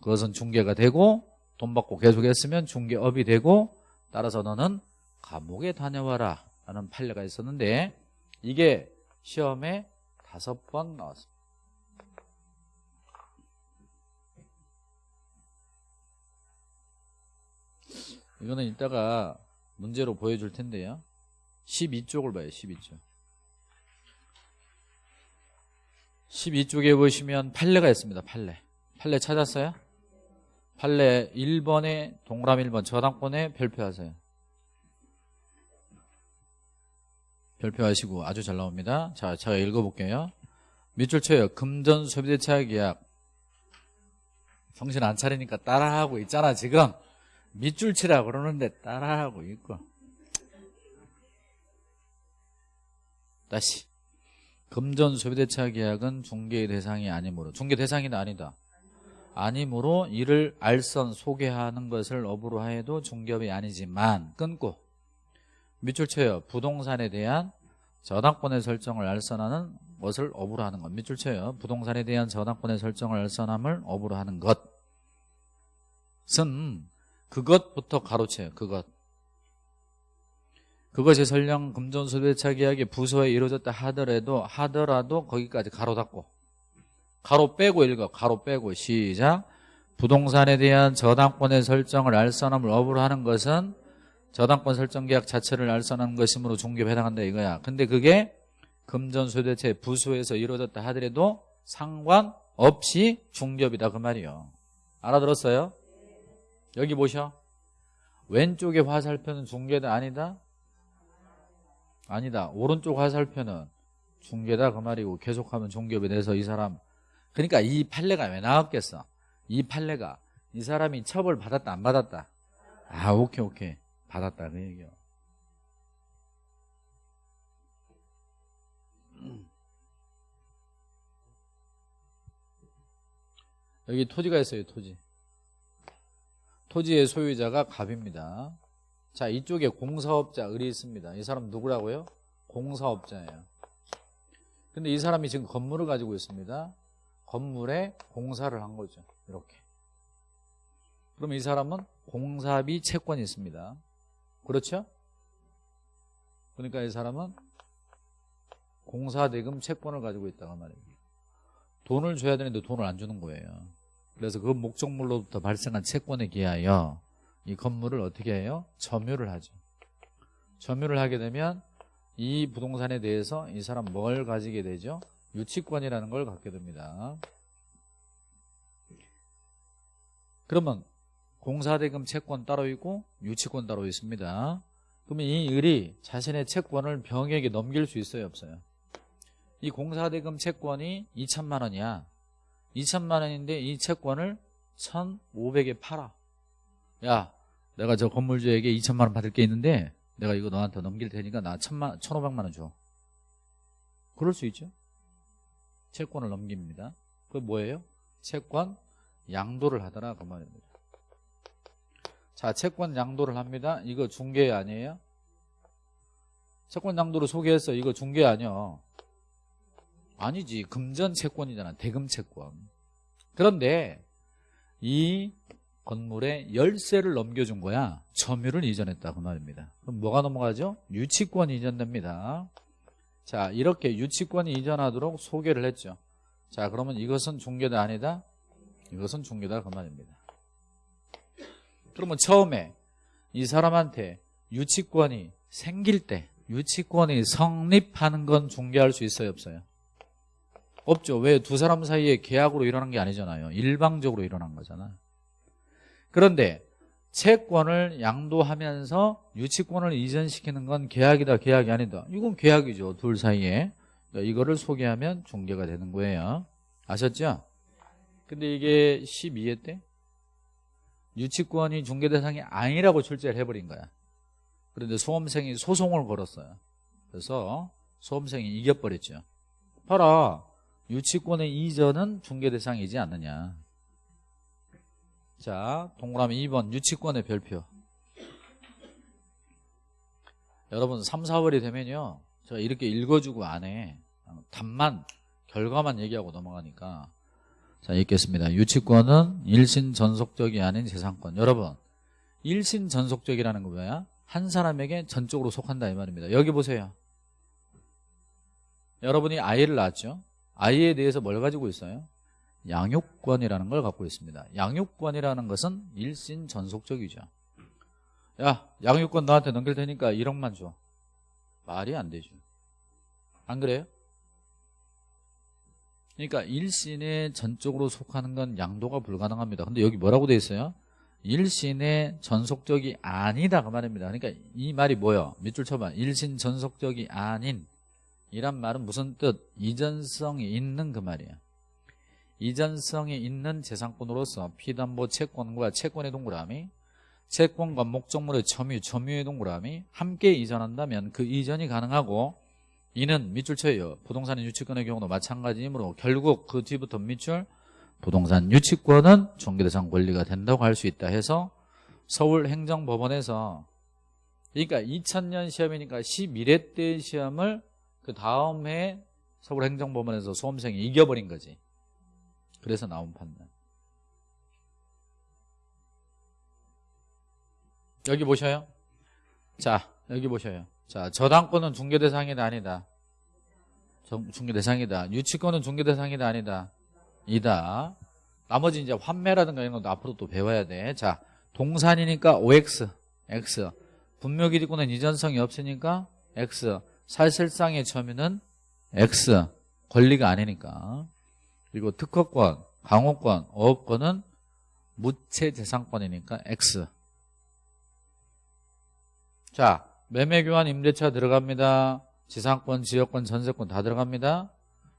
그것은 중개가 되고 돈 받고 계속했으면 중개업이 되고 따라서 너는 감옥에 다녀와라 라는 판례가 있었는데 이게 시험에 다섯 번 나왔습니다. 이거는 이따가 문제로 보여줄 텐데요. 12쪽을 봐요. 12쪽. 12쪽에 보시면 판례가 있습니다. 판례. 판례 찾았어요? 판례 1번에 동그라미 1번 저당권에 별표하세요. 별표하시고 아주 잘 나옵니다. 자, 제가 읽어볼게요. 밑줄 쳐요. 금전 소비대차 계약. 정신 안 차리니까 따라하고 있잖아 지금. 밑줄 치라 그러는데 따라하고 있고. 다시. 금전 소비대차 계약은 중개의 대상이 아니므로 중개 대상이 아니다. 아니므로 이를 알선 소개하는 것을 업으로 하여도 중개업이 아니지만 끊고 밑줄 쳐요. 부동산에 대한 저당권의 설정을 알선하는 것을 업으로 하는 것. 밑줄 쳐요. 부동산에 대한 저당권의 설정을 알선함을 업으로 하는 것은 그것부터 가로채요. 그것. 그것이 설령 금전소비대차 계약이 부서에 이루어졌다 하더라도 하더라도 거기까지 가로 닫고 가로 빼고 읽어. 가로 빼고 시작. 부동산에 대한 저당권의 설정을 알선함을 업으로 하는 것은 저당권 설정 계약 자체를 알선하는 것이므로 중개에 해당한다 이거야. 근데 그게 금전소대체 부수에서 이루어졌다 하더라도 상관없이 중개업이다 그 말이요. 알아들었어요? 여기 보셔. 왼쪽의 화살표는 중개다 아니다? 아니다. 오른쪽 화살표는 중개다 그 말이고 계속하면 중개업에 대해서 이 사람 그러니까 이 판례가 왜 나왔겠어? 이 판례가 이 사람이 처벌 받았다 안 받았다? 아 오케이 오케이 받았다 그 얘기요. 여기 토지가 있어요 토지. 토지의 소유자가 갑입니다. 자 이쪽에 공사업자 을이 있습니다. 이 사람 누구라고요? 공사업자예요. 근데 이 사람이 지금 건물을 가지고 있습니다. 건물에 공사를 한 거죠. 이렇게. 그럼 이 사람은 공사비 채권이 있습니다. 그렇죠? 그러니까 이 사람은 공사대금 채권을 가지고 있다고 말이에요. 돈을 줘야 되는데 돈을 안 주는 거예요. 그래서 그 목적물로부터 발생한 채권에 기하여 이 건물을 어떻게 해요? 점유를 하죠. 점유를 하게 되면 이 부동산에 대해서 이 사람 뭘 가지게 되죠? 유치권이라는 걸 갖게 됩니다. 그러면 공사대금 채권 따로 있고 유치권 따로 있습니다. 그러면 이 을이 자신의 채권을 병에게 넘길 수 있어요? 없어요? 이 공사대금 채권이 2천만 원이야. 2천만 원인데 이 채권을 1,500에 팔아. 야, 내가 저 건물주에게 2천만 원 받을 게 있는데 내가 이거 너한테 넘길 테니까 나 1,000만, 1,500만 원 줘. 그럴 수 있죠. 채권을 넘깁니다. 그 뭐예요? 채권 양도를 하더라 그 말입니다. 자, 채권 양도를 합니다. 이거 중개 아니에요? 채권 양도를 소개했어. 이거 중개 아니야. 아니지. 금전 채권이잖아. 대금 채권. 그런데 이 건물에 열쇠를 넘겨준 거야. 점유를 이전했다 그 말입니다. 그럼 뭐가 넘어가죠? 유치권 이전됩니다. 자, 이렇게 유치권이 이전하도록 소개를 했죠. 자, 그러면 이것은 중개다 아니다? 이것은 중개다 그 말입니다. 그러면 처음에 이 사람한테 유치권이 생길 때 유치권이 성립하는 건 중개할 수 있어요 없어요? 없죠. 왜 두 사람 사이에 계약으로 일어난 게 아니잖아요. 일방적으로 일어난 거잖아요. 그런데 채권을 양도하면서 유치권을 이전시키는 건 계약이다 계약이 아니다. 이건 계약이죠. 둘 사이에. 그러니까 이거를 소개하면 중개가 되는 거예요. 아셨죠? 근데 이게 12회 때 유치권이 중개 대상이 아니라고 출제를 해버린 거야. 그런데 소험생이 소송을 걸었어요. 그래서 소험생이 이겨버렸죠. 봐라. 유치권의 이전은 중개 대상이지 않느냐. 자, 동그라미 2번 유치권의 별표. 여러분 3, 4월이 되면요. 제가 이렇게 읽어주고 안 해. 답만, 결과만 얘기하고 넘어가니까. 자, 읽겠습니다. 유치권은 일신 전속적이 아닌 재산권. 여러분, 일신 전속적이라는 거 뭐야? 한 사람에게 전적으로 속한다 이 말입니다. 여기 보세요. 여러분이 아이를 낳았죠? 아이에 대해서 뭘 가지고 있어요? 양육권이라는 걸 갖고 있습니다. 양육권이라는 것은 일신 전속적이죠. 야, 양육권 너한테 넘길 테니까 1억만 줘. 말이 안 되죠. 안 그래요? 그러니까 일신에 전적으로 속하는 건 양도가 불가능합니다. 근데 여기 뭐라고 돼 있어요? 일신의 전속적이 아니다 그 말입니다. 그러니까 이 말이 뭐예요? 밑줄 쳐봐. 일신 전속적이 아닌 이란 말은 무슨 뜻? 이전성이 있는 그 말이야. 이전성이 있는 재산권으로서 피담보 채권과 채권의 동그라미 채권과 목적물의 점유, 점유의 동그라미 함께 이전한다면 그 이전이 가능하고 이는 밑줄 쳐요. 부동산 유치권의 경우도 마찬가지이므로 결국 그 뒤부터 밑줄 부동산 유치권은 종교대상 권리가 된다고 할 수 있다 해서 서울행정법원에서 그러니까 2000년 시험이니까 11회 때 시험을 그 다음 해 서울행정법원에서 수험생이 이겨버린 거지. 그래서 나온 판단. 여기 보셔요. 자, 여기 보셔요. 자, 저당권은 중개 대상이다 아니다. 중개 대상이다. 유치권은 중개 대상이다 아니다. 이다. 나머지 이제 환매라든가 이런 것도 앞으로 또 배워야 돼. 자, 동산이니까 OX, X. 분묘기득권은 이전성이 없으니까 X. 사실상의 점유는 X. 권리가 아니니까. 그리고 특허권, 강호권, 어업권은 무채재산권이니까 X. 자, 매매교환 임대차 들어갑니다. 지상권, 지역권, 전세권 다 들어갑니다.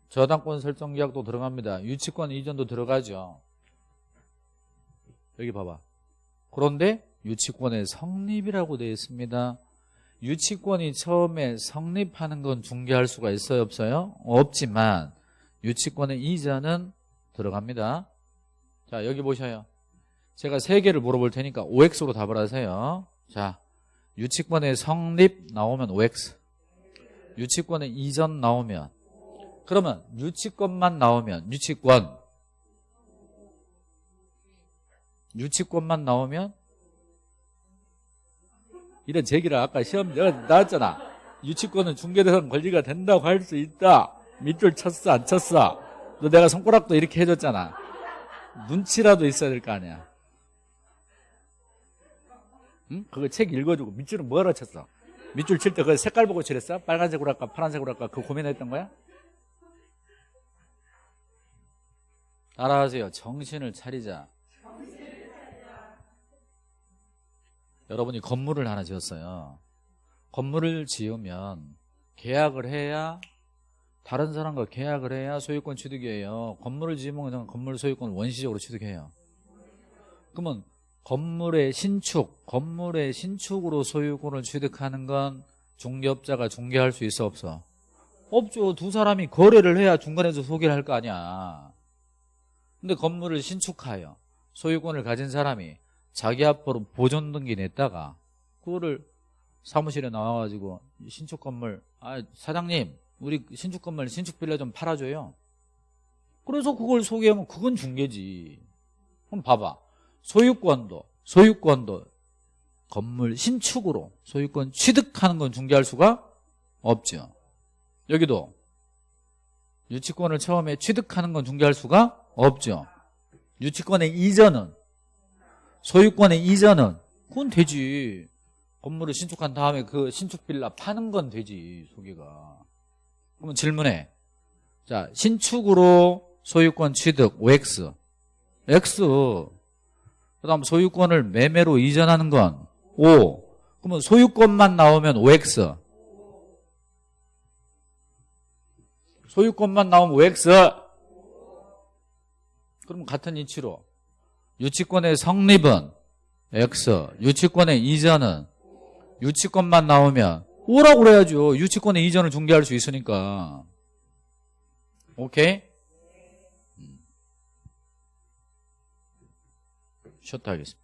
저당권 설정 계약도 들어갑니다. 유치권 이전도 들어가죠. 여기 봐봐. 그런데 유치권의 성립이라고 되어 있습니다. 유치권이 처음에 성립하는 건 중개할 수가 있어요 없어요? 없지만 유치권의 이전은 들어갑니다. 자 여기 보셔요. 제가 세 개를 물어볼 테니까 OX로 답을 하세요. 자 유치권의 성립 나오면 OX 유치권의 이전 나오면 그러면 유치권만 나오면 유치권 유치권만 나오면 이런 제기를 아까 시험 내가 나왔잖아. 유치권은 중개대상 권리가 된다고 할 수 있다. 밑줄 쳤어 안 쳤어? 너 내가 손가락도 이렇게 해줬잖아. 눈치라도 있어야 될 거 아니야 응? 그거 책 읽어주고 밑줄은 뭐하러 쳤어 밑줄 칠 때 그 색깔 보고 칠했어? 빨간색으로 할까 파란색으로 할까 그 고민했던 거야? 따라하세요 정신을 차리자 여러분이 건물을 하나 지었어요 건물을 지으면 계약을 해야 다른 사람과 계약을 해야 소유권 취득이에요 건물을 지으면 그냥 건물 소유권을 원시적으로 취득해요 그러면 건물의 신축 건물의 신축으로 소유권을 취득하는 건 중개업자가 중개할 수 있어 없어? 없죠. 두 사람이 거래를 해야 중간에서 소개를 할 거 아니야. 근데 건물을 신축하여 소유권을 가진 사람이 자기 앞으로 보존 등기 냈다가 그거를 사무실에 나와가지고 신축 건물 아 사장님 우리 신축 건물 신축 빌라 좀 팔아줘요. 그래서 그걸 소개하면 그건 중개지. 그럼 봐봐 소유권도 소유권도 건물 신축으로 소유권 취득하는 건 중개할 수가 없죠 여기도 유치권을 처음에 취득하는 건 중개할 수가 없죠. 유치권의 이전은 소유권의 이전은 그건 되지. 건물을 신축한 다음에 그 신축 빌라 파는 건 되지 소개가. 그러면 질문해. 자 신축으로 소유권 취득 OX X 그 다음 소유권을 매매로 이전하는 건 O 그러면 소유권만 나오면 OX 소유권만 나오면 OX 그럼 같은 이치로 유치권의 성립은 X 유치권의 이전은 유치권만 나오면 O라고 그래야죠. 유치권의 이전을 중개할 수 있으니까. 오케이? читались.